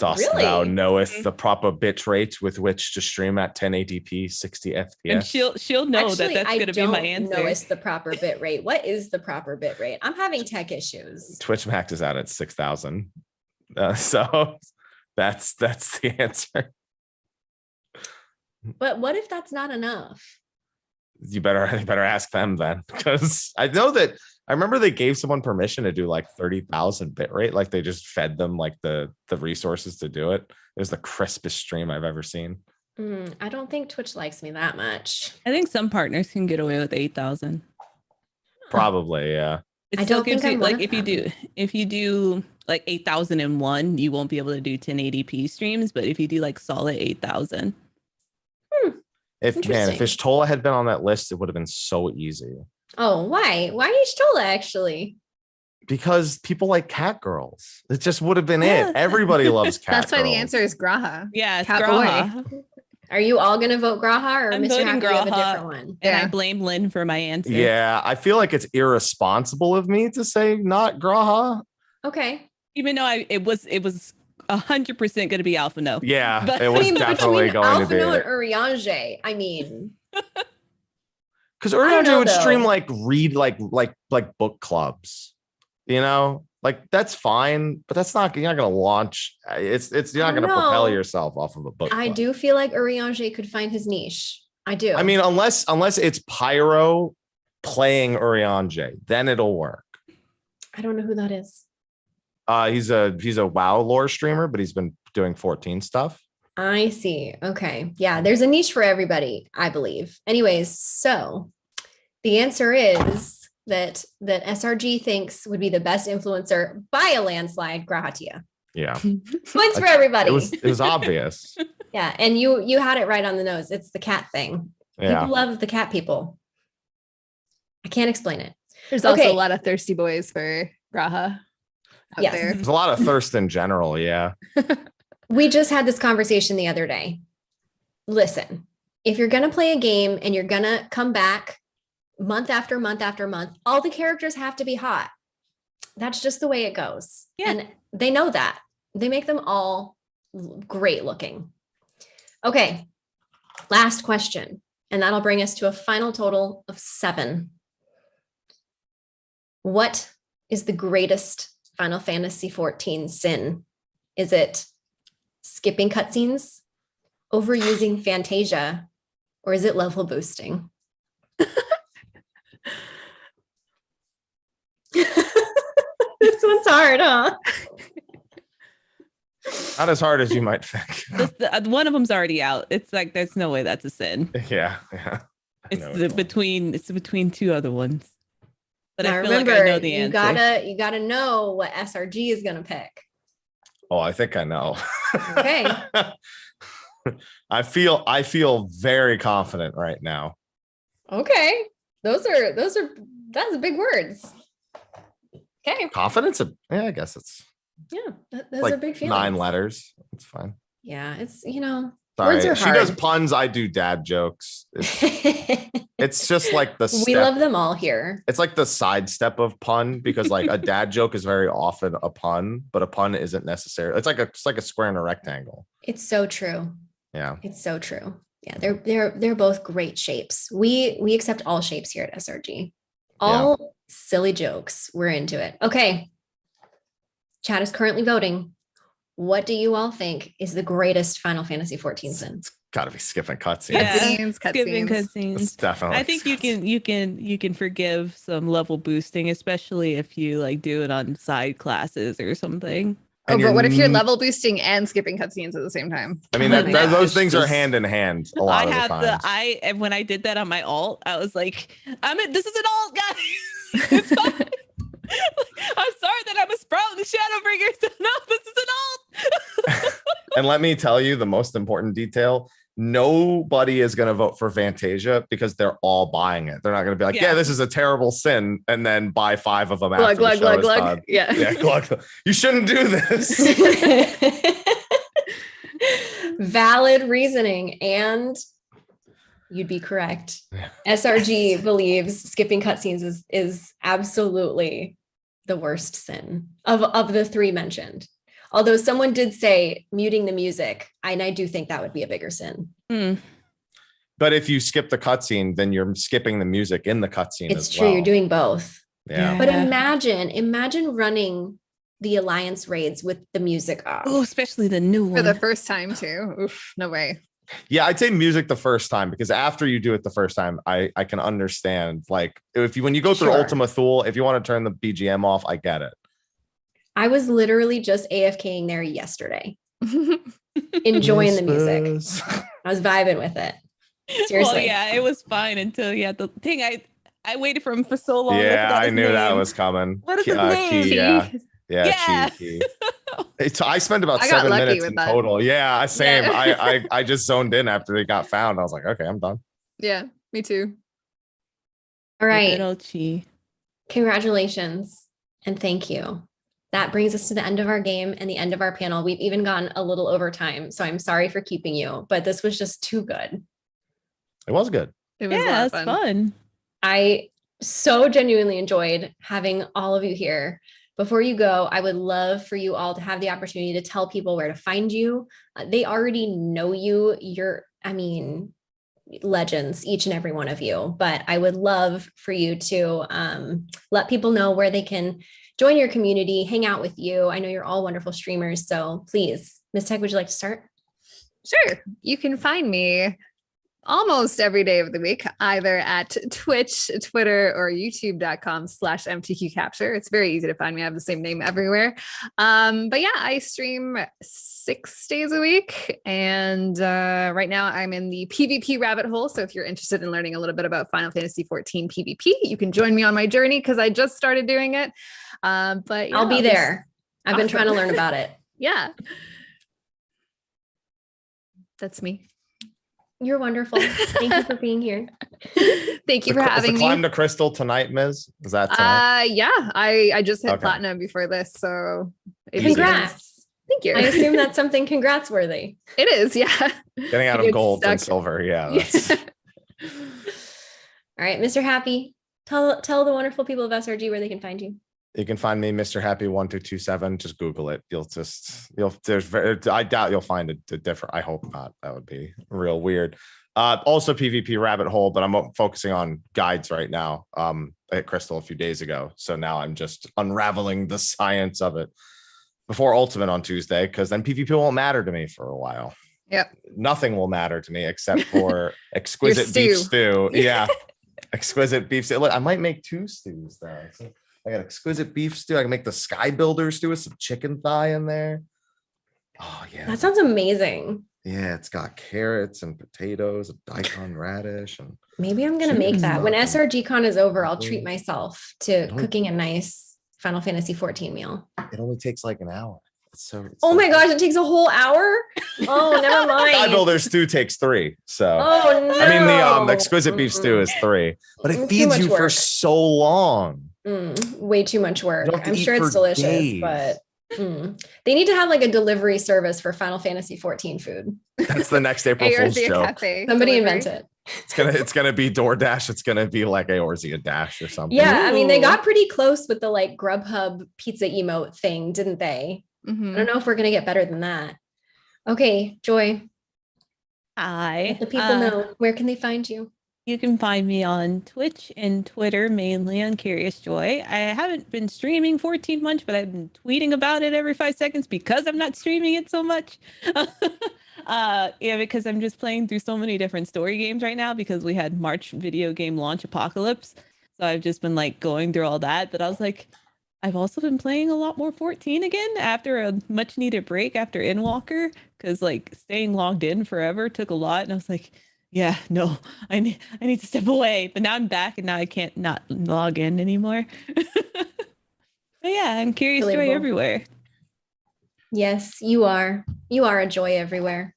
Dost thou Really? knoweth Mhm. the proper bit rate with which to stream at 1080p 60 And FPS? she'll she'll know that that's going to be my know answer. it's the proper bit rate. What is the proper bit rate? I'm having tech issues. Twitch Max is out at 6,000. Uh, so that's that's the answer. But what if that's not enough? You better you better ask them then, because I know that I remember they gave someone permission to do like 30,000 bit rate, like they just fed them like the the resources to do it. It was the crispest stream I've ever seen. Mm, I don't think Twitch likes me that much. I think some partners can get away with eight thousand. Probably, yeah. It I still don't think gives you I'm like of if you do if you do like eight thousand and one, you won't be able to do 1080p streams. But if you do like solid eight thousand, If man, if Y'shtola had been on that list, it would have been so easy. Oh, why? Why Y'shtola actually? Because people like cat girls. It just would have been Yeah. it. Everybody loves cat That's why the answer is G'raha. yeah, it's Cat boy. G'raha. Are you all gonna vote G'raha or I'm Mr. voting Happy you have a G'raha. different one? And I blame Lynn for my answer. Yeah, I feel like it's irresponsible of me to say not G'raha. Okay. Even though I it was it was a hundred percent gonna be Alpha No. Yeah, But- it I was mean, definitely between going to be. Alphinaud and Urianger, I mean, Because Urianger know, would stream like read like like like book clubs, you know, like that's fine, but that's not you're not gonna launch. uh, It's it's you're not gonna propel yourself off of a book. I club. do feel like Urianger could find his niche. I do. I mean, unless unless it's Pyro playing Urianger, then it'll work. I don't know who that is. Uh, he's a he's a WoW lore streamer, but he's been doing 14 stuff. I see. Okay. Yeah, there's a niche for everybody, I believe. Anyways, so the answer is that that SRG thinks would be the best influencer by a landslide, G'raha Tia. Yeah, Points for everybody. it was it was obvious. yeah, and you you had it right on the nose. It's the cat thing. Yeah, People love the cat people. I can't explain it. There's also a lot of thirsty boys for G'raha out Yes. there. there's a lot of thirst in general. Yeah, We just had this conversation the other day. Listen, if you're going to play a game and you're going to come back month after month after month, all the characters have to be hot. That's just the way it goes. Yeah. And they know that. They make them all great looking. Okay. Last question. And that'll bring us to a final total of seven. What is the greatest Final Fantasy 14 sin? Is it skipping cutscenes, overusing Fantasia, or is it level boosting? this one's hard, huh? not as hard as you might think. This, the, uh, one of them's already out. It's like there's no way that's a sin. yeah, yeah. I It's the, between it's between two other ones. But now I feel remember, like I know the you answer. gotta you gotta know what SRG is gonna pick. Oh, I think I know. Okay. I feel I feel very confident right now. Okay, those are those are that's big words. Okay, Confidence? Yeah, I guess it's yeah, th- those like are big feelings. nine letters. It's fine. Yeah, it's you know. Sorry. She does puns. I do dad jokes. It's, it's just like the step. love them all here. it's like the sidestep of pun because like a dad joke is very often a pun, but a pun isn't necessary. It's like a it's like a square and a rectangle. It's so true. Yeah. It's so true. Yeah, they're they're they're both great shapes. We we accept all shapes here at SRG. All silly jokes. We're into it. Okay. Chat is currently voting. What do you all think is the greatest Final Fantasy 14 sin? It's gotta be skipping cutscenes. Yeah. Cutscenes, Skipping cutscenes. It's cutscenes. definitely I think you can you can you can forgive some level boosting, especially if you like do it on side classes or something. Oh, And but what if you're level boosting and skipping cutscenes at the same time? I mean, Well, that, oh yeah, that- those it's things are hand in hand a lot I of have the the time. I and when I did that on my alt, I was like, I'm in, this is an alt, guys. It's fine. I'm sorry that I'm a sprout in the Shadowbringers. No, this is an alt. and let me tell you the most important detail. Nobody is going to vote for Fantasia because they're all buying it. They're not going to be like, yeah. Yeah. this is a terrible sin, and then buy five of them glug, after glug, the show glug, is glug. done. Yeah. Yeah, glug, glug. You shouldn't do this. Valid reasoning. And you'd be correct. Yeah. SRG believes skipping cutscenes is, is absolutely the worst sin of, of the three mentioned. Although someone did say muting the music, and I do think that would be a bigger sin. Mm. But if you skip the cutscene, then you're skipping the music in the cutscene. It's as true. well. You're doing both. Yeah. But imagine, imagine running the alliance raids with the music off. Oh, especially the new one. For the first time too. Oof, no way. Yeah, I'd say music the first time because after you do it the first time, I I can understand. Like if you when you go through Sure. Ultima Thule, if you want to turn the BGM off, I get it. I was literally just AFKing there yesterday, enjoying the music. I was vibing with it. well, Seriously. yeah, it was fine until yeah. The thing I I waited for him for so long. yeah, forgot I his knew that was coming. What is Key- his uh, name? Key, yeah, yeah, Yeah. Key, Key. It's, I spent about I seven minutes in that. total. Yeah, same. Yeah. I, I I just zoned in after they got found. I was like, okay, I'm done. yeah, me too. All right. Good Chi. Congratulations and thank you. That brings us to the end of our game and the end of our panel. We've even gone a little over time, so I'm sorry for keeping you, but this was just too good. It was good. It was Yeah, lot it's fun. fun. I so genuinely enjoyed having all of you here. Before you go, I would love for you all to have the opportunity to tell people where to find you. Uh, they already know you. You're, I mean, legends, each and every one of you. But I would love for you to um, let people know where they can join your community, hang out with you. I know you're all wonderful streamers. So please, Ms. Tech, would you like to start? Sure. You can find me almost every day of the week, either at Twitch, Twitter, or youtube.com slash MTQ capture. It's very easy to find me. I have the same name everywhere. Um, but yeah, I stream six days a week. And uh, right now I'm in the PvP rabbit hole. So if you're interested in learning a little bit about Final Fantasy 14 PvP, you can join me on my journey because I just started doing it. Um, but yeah, I'll be just- there. I've been trying to learn about it. Yeah. That's me. You're wonderful. Thank you for being here. Thank you The for cl- is the having climb me. to crystal tonight, Ms. Is that tonight? Uh, yeah, I I just hit Okay. platinum before this, so it Easy. begins- Congrats. Thank you. I assume that's something congrats worthy. it is. Yeah. Getting out of get gold and silver. Yeah. That's, All right, Mr. Happy, tell tell the wonderful people of SRG where they can find you. You can find me, Mr. Happy one two two seven. Just Google it. You'll just you'll there's very I doubt you'll find a, a different. I hope not. That would be real weird. Uh, also PvP rabbit hole, but I'm focusing on guides right now. Um, I hit Crystal a few days ago, so now I'm just unraveling the science of it before Ultimate on Tuesday, because then PvP won't matter to me for a while. Yep. Nothing will matter to me except for exquisite beef stew. stew. Yeah, exquisite beef stew. Look, I might make two stews though. I got exquisite beef stew. I can make the Sky Builder stew with some chicken thigh in there. Oh yeah, That sounds amazing. yeah. It's got carrots and potatoes, a daikon radish, and Maybe I'm gonna make that. When. SRG Con is over, I'll treat myself to cooking a nice Final Fantasy 14 meal. it only takes like an hour. It's so. it's Oh so my gosh, it takes a whole hour. Oh, never mind. Sky mind. Builder stew takes three. So Oh no. I mean the um exquisite beef stew is three, but it too feeds you for so long. Mm, way too much work. don't have to I'm sure it's delicious, days. but mm. they need to have like a delivery service for Final Fantasy 14 food. That's the next April Fool's joke. Cafe. Somebody delivery. invent it. It's gonna it's gonna be DoorDash. It's gonna be like Eorzea Dash or something. Yeah, I mean they got pretty close with the like Grubhub pizza emote thing, didn't they? I Mhm. don't know if we're gonna get better than that. Okay, Joy, Hi. let the people uh, know where can they find you? You can find me on Twitch and Twitter, mainly on Curious Joy. I haven't been streaming 14 months, but I've been tweeting about it every five seconds because I'm not streaming it so much. uh, yeah, because I'm just playing through so many different story games right now because we had March video game launch apocalypse. So I've just been like going through all that. But I was like, I've also been playing a lot more 14 again after a much needed break after Endwalker because like staying logged in forever took a lot. And I was like, yeah, no, I need I need to step away. But now I'm back and now I can't not log in anymore. but yeah, I'm curious joy Relatable. everywhere. Yes, you are. You are a joy everywhere.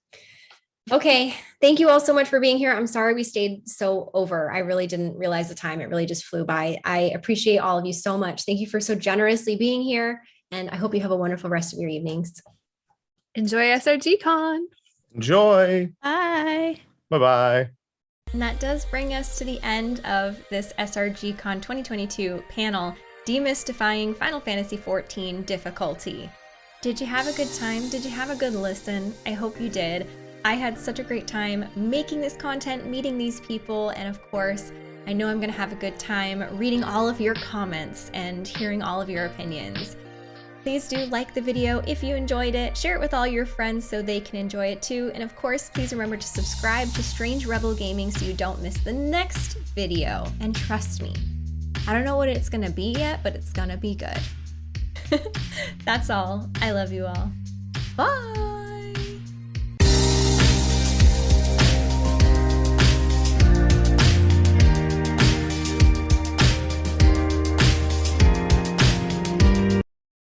Okay, thank you all so much for being here. I'm sorry we stayed so over. I really didn't realize the time. It really just flew by. I appreciate all of you so much. Thank you for so generously being here. And I hope you have a wonderful rest of your evenings. Enjoy SRG Con. Enjoy. Bye. Bye bye. And that does bring us to the end of this SRG Con 2022 panel, Demystifying Final Fantasy XIV Difficulty. Did you have a good time? Did you have a good listen? I hope you did. I had such a great time making this content, meeting these people, and of course, I know I'm going to have a good time reading all of your comments and hearing all of your opinions. Please do like the video if you enjoyed it, share it with all your friends so they can enjoy it too, and of course, please remember to subscribe to Strange Rebel Gaming so you don't miss the next video. And trust me, I don't know what it's gonna be yet, but it's gonna be good. That's all. I love you all. Bye!